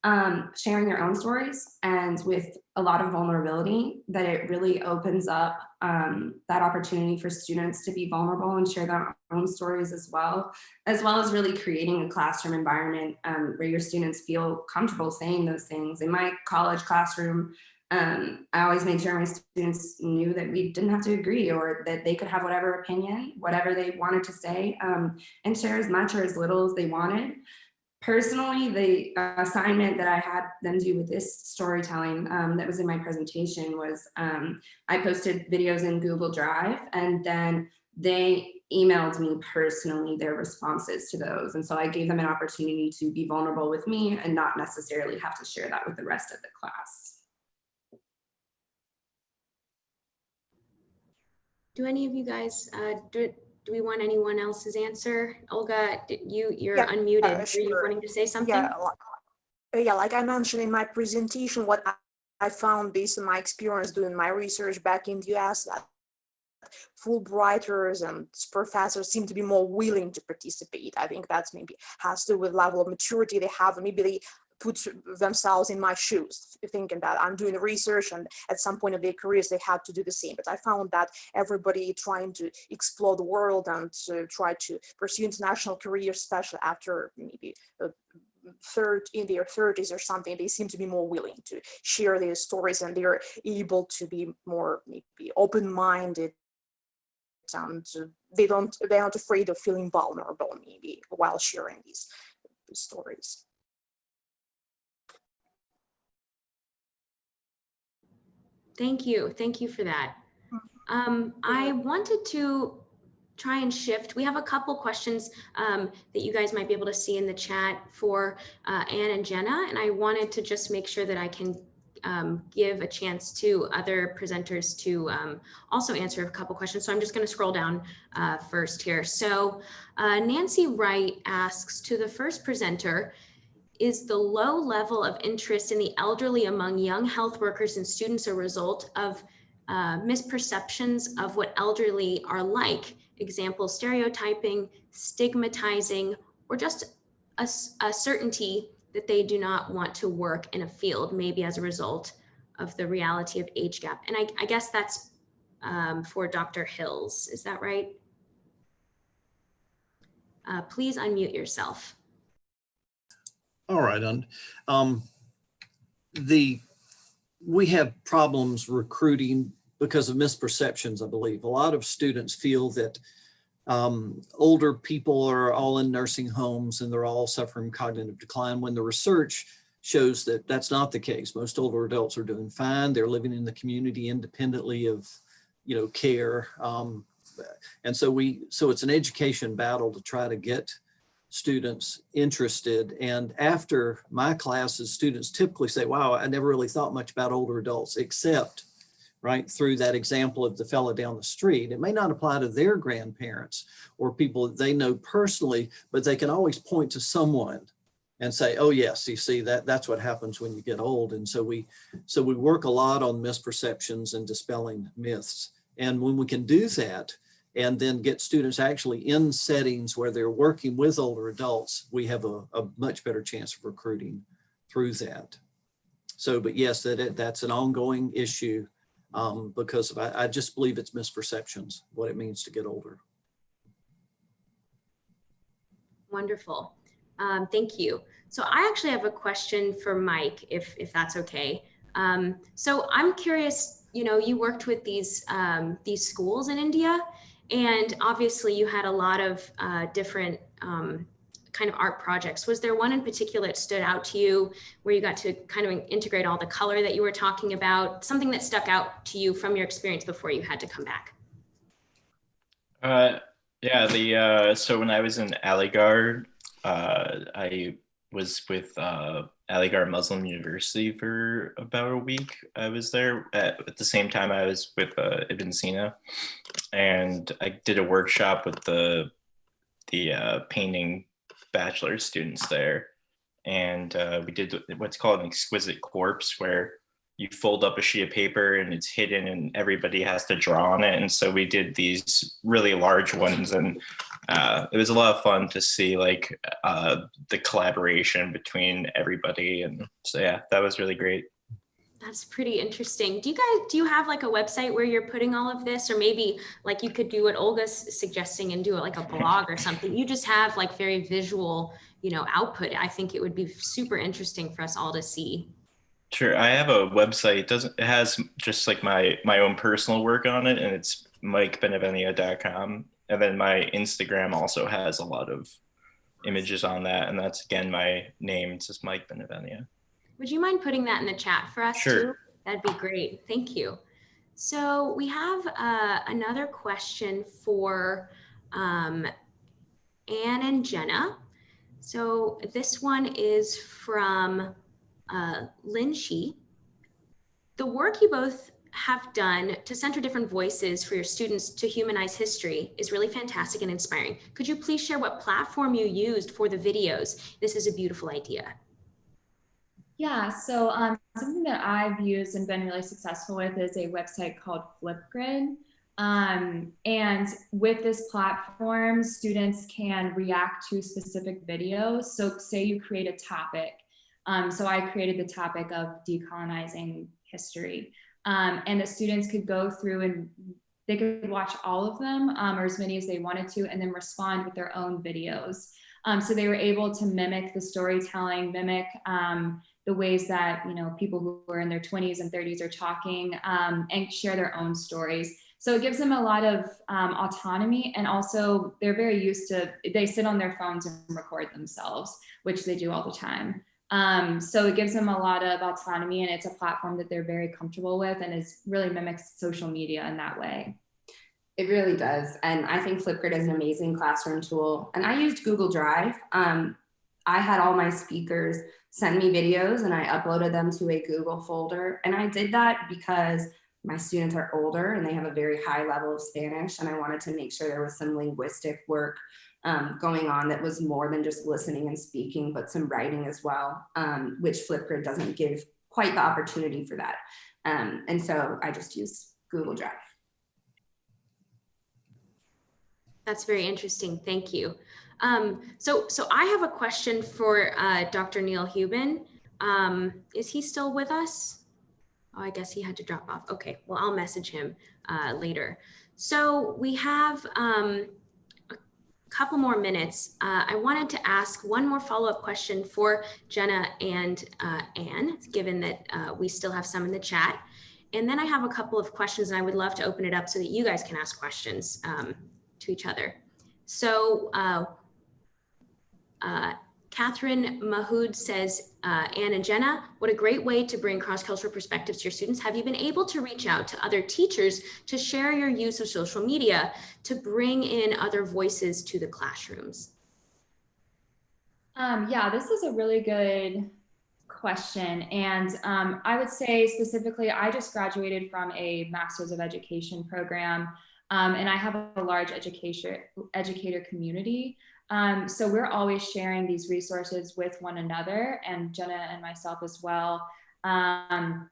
um, sharing your own stories and with a lot of vulnerability, that it really opens up um, that opportunity for students to be vulnerable and share their own stories as well, as well as really creating a classroom environment um, where your students feel comfortable saying those things. In my college classroom, um, I always made sure my students knew that we didn't have to agree or that they could have whatever opinion, whatever they wanted to say, um, and share as much or as little as they wanted. Personally, the assignment that I had them do with this storytelling um, that was in my presentation was um, I posted videos in Google Drive and then they emailed me personally their responses to those. And so I gave them an opportunity to be vulnerable with me and not necessarily have to share that with the rest of the class. Do any of you guys, uh, do, do we want anyone else's answer? Olga, you, you're Yeah, unmuted. uh, Are you wanting to say something? Yeah, like, yeah, like I mentioned in my presentation, what I, I found based on my experience doing my research back in the US, that Fulbrighters and professors seem to be more willing to participate. I think that's maybe has to do with level of maturity they have, maybe they put themselves in my shoes, thinking that I'm doing research and at some point of their careers they had to do the same. But I found that everybody trying to explore the world and to try to pursue international careers, especially after maybe a third in their 30s or something, they seem to be more willing to share their stories and they're able to be more maybe open-minded and uh, they don't they're not afraid of feeling vulnerable maybe while sharing these stories. Thank you. Thank you for that. Um, I wanted to try and shift. We have a couple questions um, that you guys might be able to see in the chat for uh, Anne and Jenna, and I wanted to just make sure that I can um, give a chance to other presenters to um, also answer a couple questions. So I'm just going to scroll down uh, first here. So uh, Nancy Wright asks to the first presenter, is the low level of interest in the elderly among young health workers and students a result of uh, misperceptions of what elderly are like? Example, stereotyping, stigmatizing, or just a, a certainty that they do not want to work in a field, maybe as a result of the reality of age gap. And I, I guess that's um, for Dr. Hills, is that right? Uh, please unmute yourself. All right, and um, the we have problems recruiting because of misperceptions, I believe. A lot of students feel that um, older people are all in nursing homes and they're all suffering cognitive decline when the research shows that that's not the case. Most older adults are doing fine. They're living in the community independently of, you know, care. Um, and so we, so it's an education battle to try to get students interested. And after my classes, students typically say, wow, I never really thought much about older adults, except right through that example of the fellow down the street. It may not apply to their grandparents or people that they know personally, but they can always point to someone and say, oh yes, you see that that's what happens when you get old. And so we so we work a lot on misperceptions and dispelling myths. And when we can do that, and then get students actually in settings where they're working with older adults, we have a, a much better chance of recruiting through that. So, but yes, that that's an ongoing issue um, because I, I just believe it's misperceptions, what it means to get older. Wonderful. Um, thank you. So I actually have a question for Mike, if, if that's okay. Um, so I'm curious, you know, you worked with these, um, these schools in India, and obviously you had a lot of uh, different um, kind of art projects. Was there one in particular that stood out to you where you got to kind of integrate all the color that you were talking about, something that stuck out to you from your experience before you had to come back? Uh, yeah, the uh, so when I was in Aligarh, uh, I was with uh, Aligarh Muslim University for about a week. I was there at, at the same time I was with uh, Ibn Sina, and I did a workshop with the the uh, painting bachelor students there, and uh, we did what's called an exquisite corpse, where you fold up a sheet of paper and it's hidden and everybody has to draw on it. And so we did these really large ones and uh, it was a lot of fun to see like uh, the collaboration between everybody. And so, yeah, that was really great. That's pretty interesting. Do you guys, do you have like a website where you're putting all of this or maybe like you could do what Olga's suggesting and do it like a blog or something. You just have like very visual, you know, output. I think it would be super interesting for us all to see. Sure. I have a website. It doesn't it has just like my my own personal work on it and it's mikebenevenia.com. And then my Instagram also has a lot of images on that. And that's again my name. It's just Mike Benevenia. Would you mind putting that in the chat for us Sure. too? That'd be great. Thank you. So we have uh, another question for um, Anne and Jenna. So this one is from uh, Lin Shi. The work you both have done to center different voices for your students to humanize history is really fantastic and inspiring. Could you please share what platform you used for the videos? This is a beautiful idea. Yeah, so um, something that I've used and been really successful with is a website called Flipgrid. Um, and with this platform, students can react to specific videos. So say you create a topic. Um, so I created the topic of decolonizing history. Um, and the students could go through and they could watch all of them um, or as many as they wanted to and then respond with their own videos. Um, so they were able to mimic the storytelling, mimic um, the ways that you know people who are in their 20s and 30s are talking um, and share their own stories. So it gives them a lot of um, autonomy and also they're very used to, they sit on their phones and record themselves, which they do all the time. Um, so it gives them a lot of autonomy and it's a platform that they're very comfortable with and is really mimics social media in that way. It really does. And I think Flipgrid is an amazing classroom tool. And I used Google Drive. Um, I had all my speakers send me videos and I uploaded them to a Google folder. And I did that because my students are older and they have a very high level of Spanish. And I wanted to make sure there was some linguistic work um, going on that was more than just listening and speaking, but some writing as well, um, which Flipgrid doesn't give quite the opportunity for that. Um, and so I just use Google Drive. That's very interesting. Thank you. Um, so, so I have a question for uh, Dr. Neil Hubin. Um, is he still with us? Oh, I guess he had to drop off. Okay, well, I'll message him uh, later. So we have um, couple more minutes. Uh, I wanted to ask one more follow-up question for Jenna and uh, Anne, given that uh, we still have some in the chat. And then I have a couple of questions and I would love to open it up so that you guys can ask questions um, to each other. So uh, uh, Catherine Mahood says, uh, Anne and Jenna, what a great way to bring cross-cultural perspectives to your students. Have you been able to reach out to other teachers to share your use of social media to bring in other voices to the classrooms? Um, yeah, this is a really good question. And um, I would say specifically, I just graduated from a Masters of Education program um, and I have a large education educator community. Um, so we're always sharing these resources with one another and Jenna and myself as well. Um,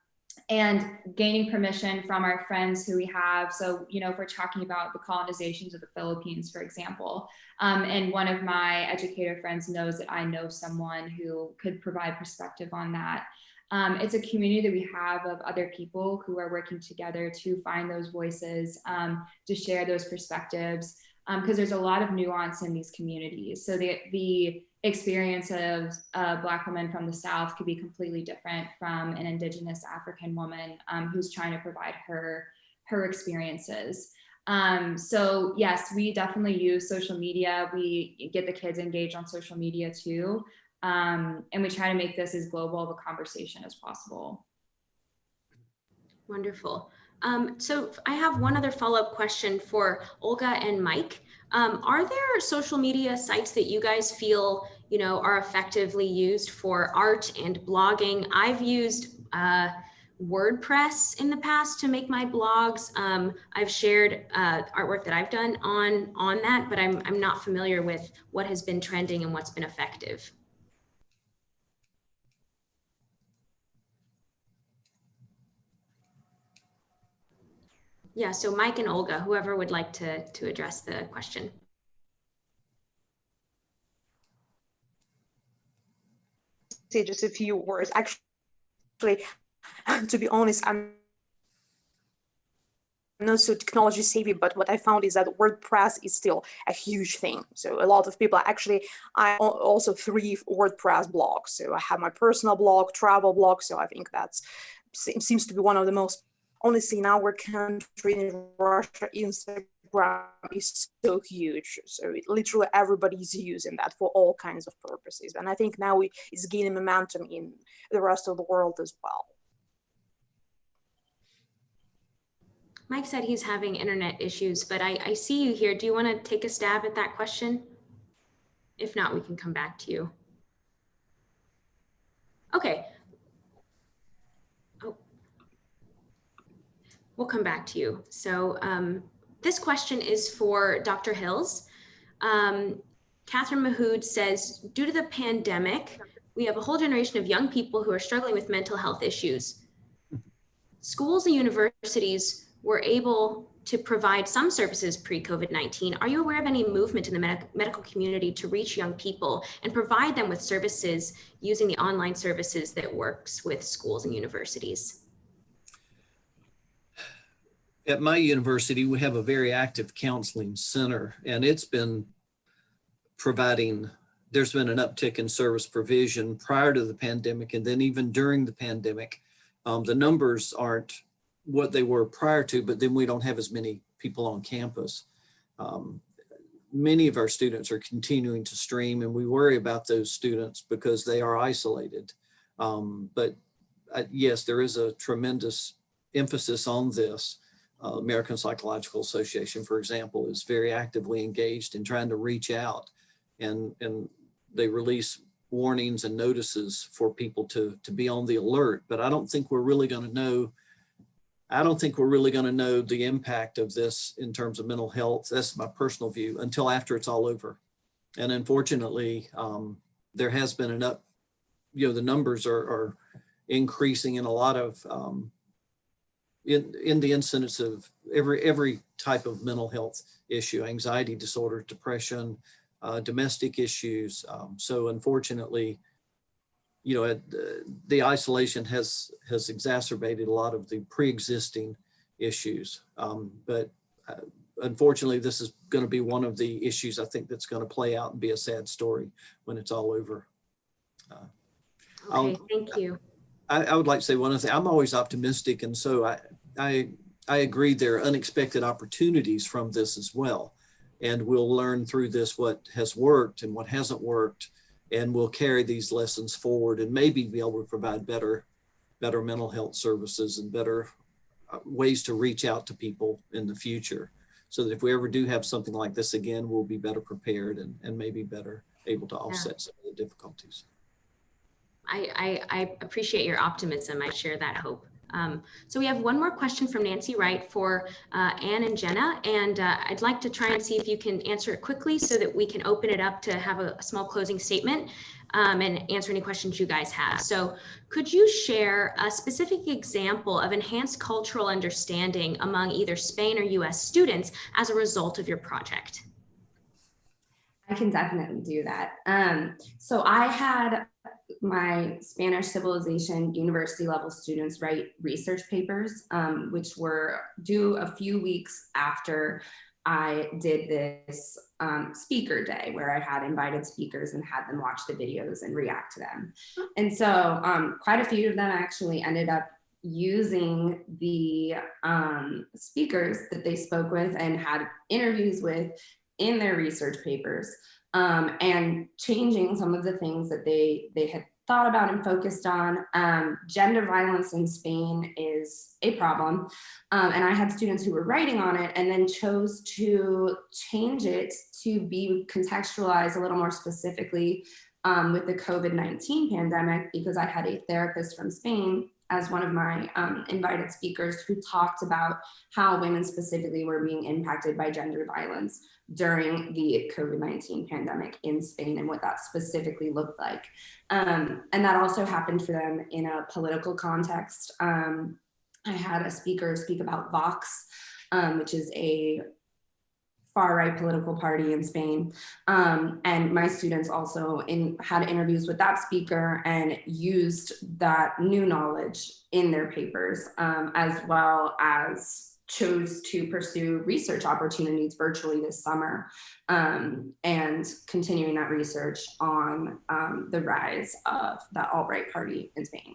and gaining permission from our friends who we have. So, you know, if we're talking about the colonizations of the Philippines, for example, um, and one of my educator friends knows that I know someone who could provide perspective on that. Um, it's a community that we have of other people who are working together to find those voices, um, to share those perspectives, because um, there's a lot of nuance in these communities. So the, the experience of a Black woman from the South could be completely different from an Indigenous African woman um, who's trying to provide her, her experiences. Um, so yes, we definitely use social media. We get the kids engaged on social media too. Um, and we try to make this as global of a conversation as possible. Wonderful. Um, so I have one other follow-up question for Olga and Mike. Um, are there social media sites that you guys feel, you know, are effectively used for art and blogging? I've used uh, WordPress in the past to make my blogs. Um, I've shared uh, artwork that I've done on on that, but I'm I'm not familiar with what has been trending and what's been effective. Yeah, so Mike and Olga, whoever would like to, to address the question. Say just a few words. Actually, (laughs) to be honest, I'm not so technology savvy, but what I found is that WordPress is still a huge thing. So a lot of people actually, I also three WordPress blogs. So I have my personal blog, travel blog. So I think that's seems to be one of the most honestly in our country in Russia, Instagram is so huge. So it, literally is using that for all kinds of purposes. And I think now we, it's gaining momentum in the rest of the world as well. Mike said he's having internet issues, but I, I see you here. Do you want to take a stab at that question? If not, we can come back to you. Okay, we'll come back to you. So um, this question is for Dr. Hills. Um, Catherine Mahood says, due to the pandemic, we have a whole generation of young people who are struggling with mental health issues. Schools and universities were able to provide some services pre-COVID-19, are you aware of any movement in the medic- medical community to reach young people and provide them with services using the online services that works with schools and universities? At my university, we have a very active counseling center and it's been providing, there's been an uptick in service provision prior to the pandemic and then even during the pandemic. Um, the numbers aren't what they were prior to, but then we don't have as many people on campus. Um, many of our students are continuing to stream and we worry about those students because they are isolated. Um, but uh, yes, there is a tremendous emphasis on this. Uh, American Psychological Association, for example, is very actively engaged in trying to reach out and, and they release warnings and notices for people to, to be on the alert. But I don't think we're really going to know I don't think we're really going to know the impact of this in terms of mental health. That's my personal view until after it's all over. And unfortunately, um, there has been an up, you know, the numbers are, are increasing in a lot of, um, in, in the incidence of every, every type of mental health issue, anxiety disorder, depression, uh, domestic issues. Um, so unfortunately, you know, uh, the isolation has has exacerbated a lot of the pre-existing issues. Um, but uh, unfortunately, this is going to be one of the issues I think that's going to play out and be a sad story when it's all over. Uh, I'll- Okay, thank you. I, I would like to say one other thing. I'm always optimistic, and so I I I agree there are unexpected opportunities from this as well, and we'll learn through this what has worked and what hasn't worked and we'll carry these lessons forward and maybe be able to provide better better mental health services and better uh, ways to reach out to people in the future so that if we ever do have something like this again we'll be better prepared and, and maybe better able to offset some of the difficulties I, I, I appreciate your optimism. I share that hope. Um, so we have one more question from Nancy Wright for uh, Anne and Jenna, and uh, I'd like to try and see if you can answer it quickly so that we can open it up to have a, a small closing statement um, and answer any questions you guys have. So could you share a specific example of enhanced cultural understanding among either Spain or US students as a result of your project? I can definitely do that. Um, so I had my Spanish civilization university level students write research papers, um, which were due a few weeks after I did this um, speaker day where I had invited speakers and had them watch the videos and react to them. And so um, quite a few of them actually ended up using the um, speakers that they spoke with and had interviews with in their research papers um, and changing some of the things that they they had thought about and focused on. Um, gender violence in Spain is a problem. Um, and I had students who were writing on it and then chose to change it to be contextualized a little more specifically um, with the COVID-19 pandemic because I had a therapist from Spain as one of my um, invited speakers who talked about how women specifically were being impacted by gender violence during the COVID-19 pandemic in Spain and what that specifically looked like. Um, and that also happened for them in a political context. Um, I had a speaker speak about Vox, um, which is a far right political party in Spain. Um, and my students also in, had interviews with that speaker and used that new knowledge in their papers, um, as well as chose to pursue research opportunities virtually this summer um, and continuing that research on um, the rise of the alt-right party in Spain.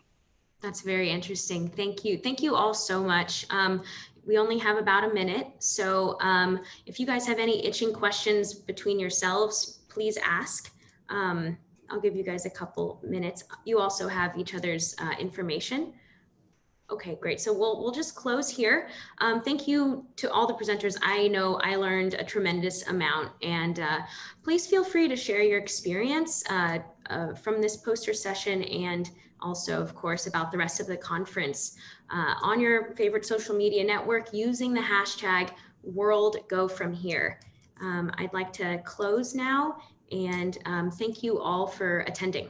That's very interesting. Thank you. Thank you all so much. Um, we only have about a minute. So um, if you guys have any itching questions between yourselves, please ask. Um, I'll give you guys a couple minutes. You also have each other's uh, information. Okay, great. So we'll we'll just close here. Um, thank you to all the presenters. I know I learned a tremendous amount, and uh, please feel free to share your experience uh, uh, from this poster session and also, of course, about the rest of the conference uh, on your favorite social media network using the hashtag World Go From Here. Um, I'd like to close now and um, thank you all for attending.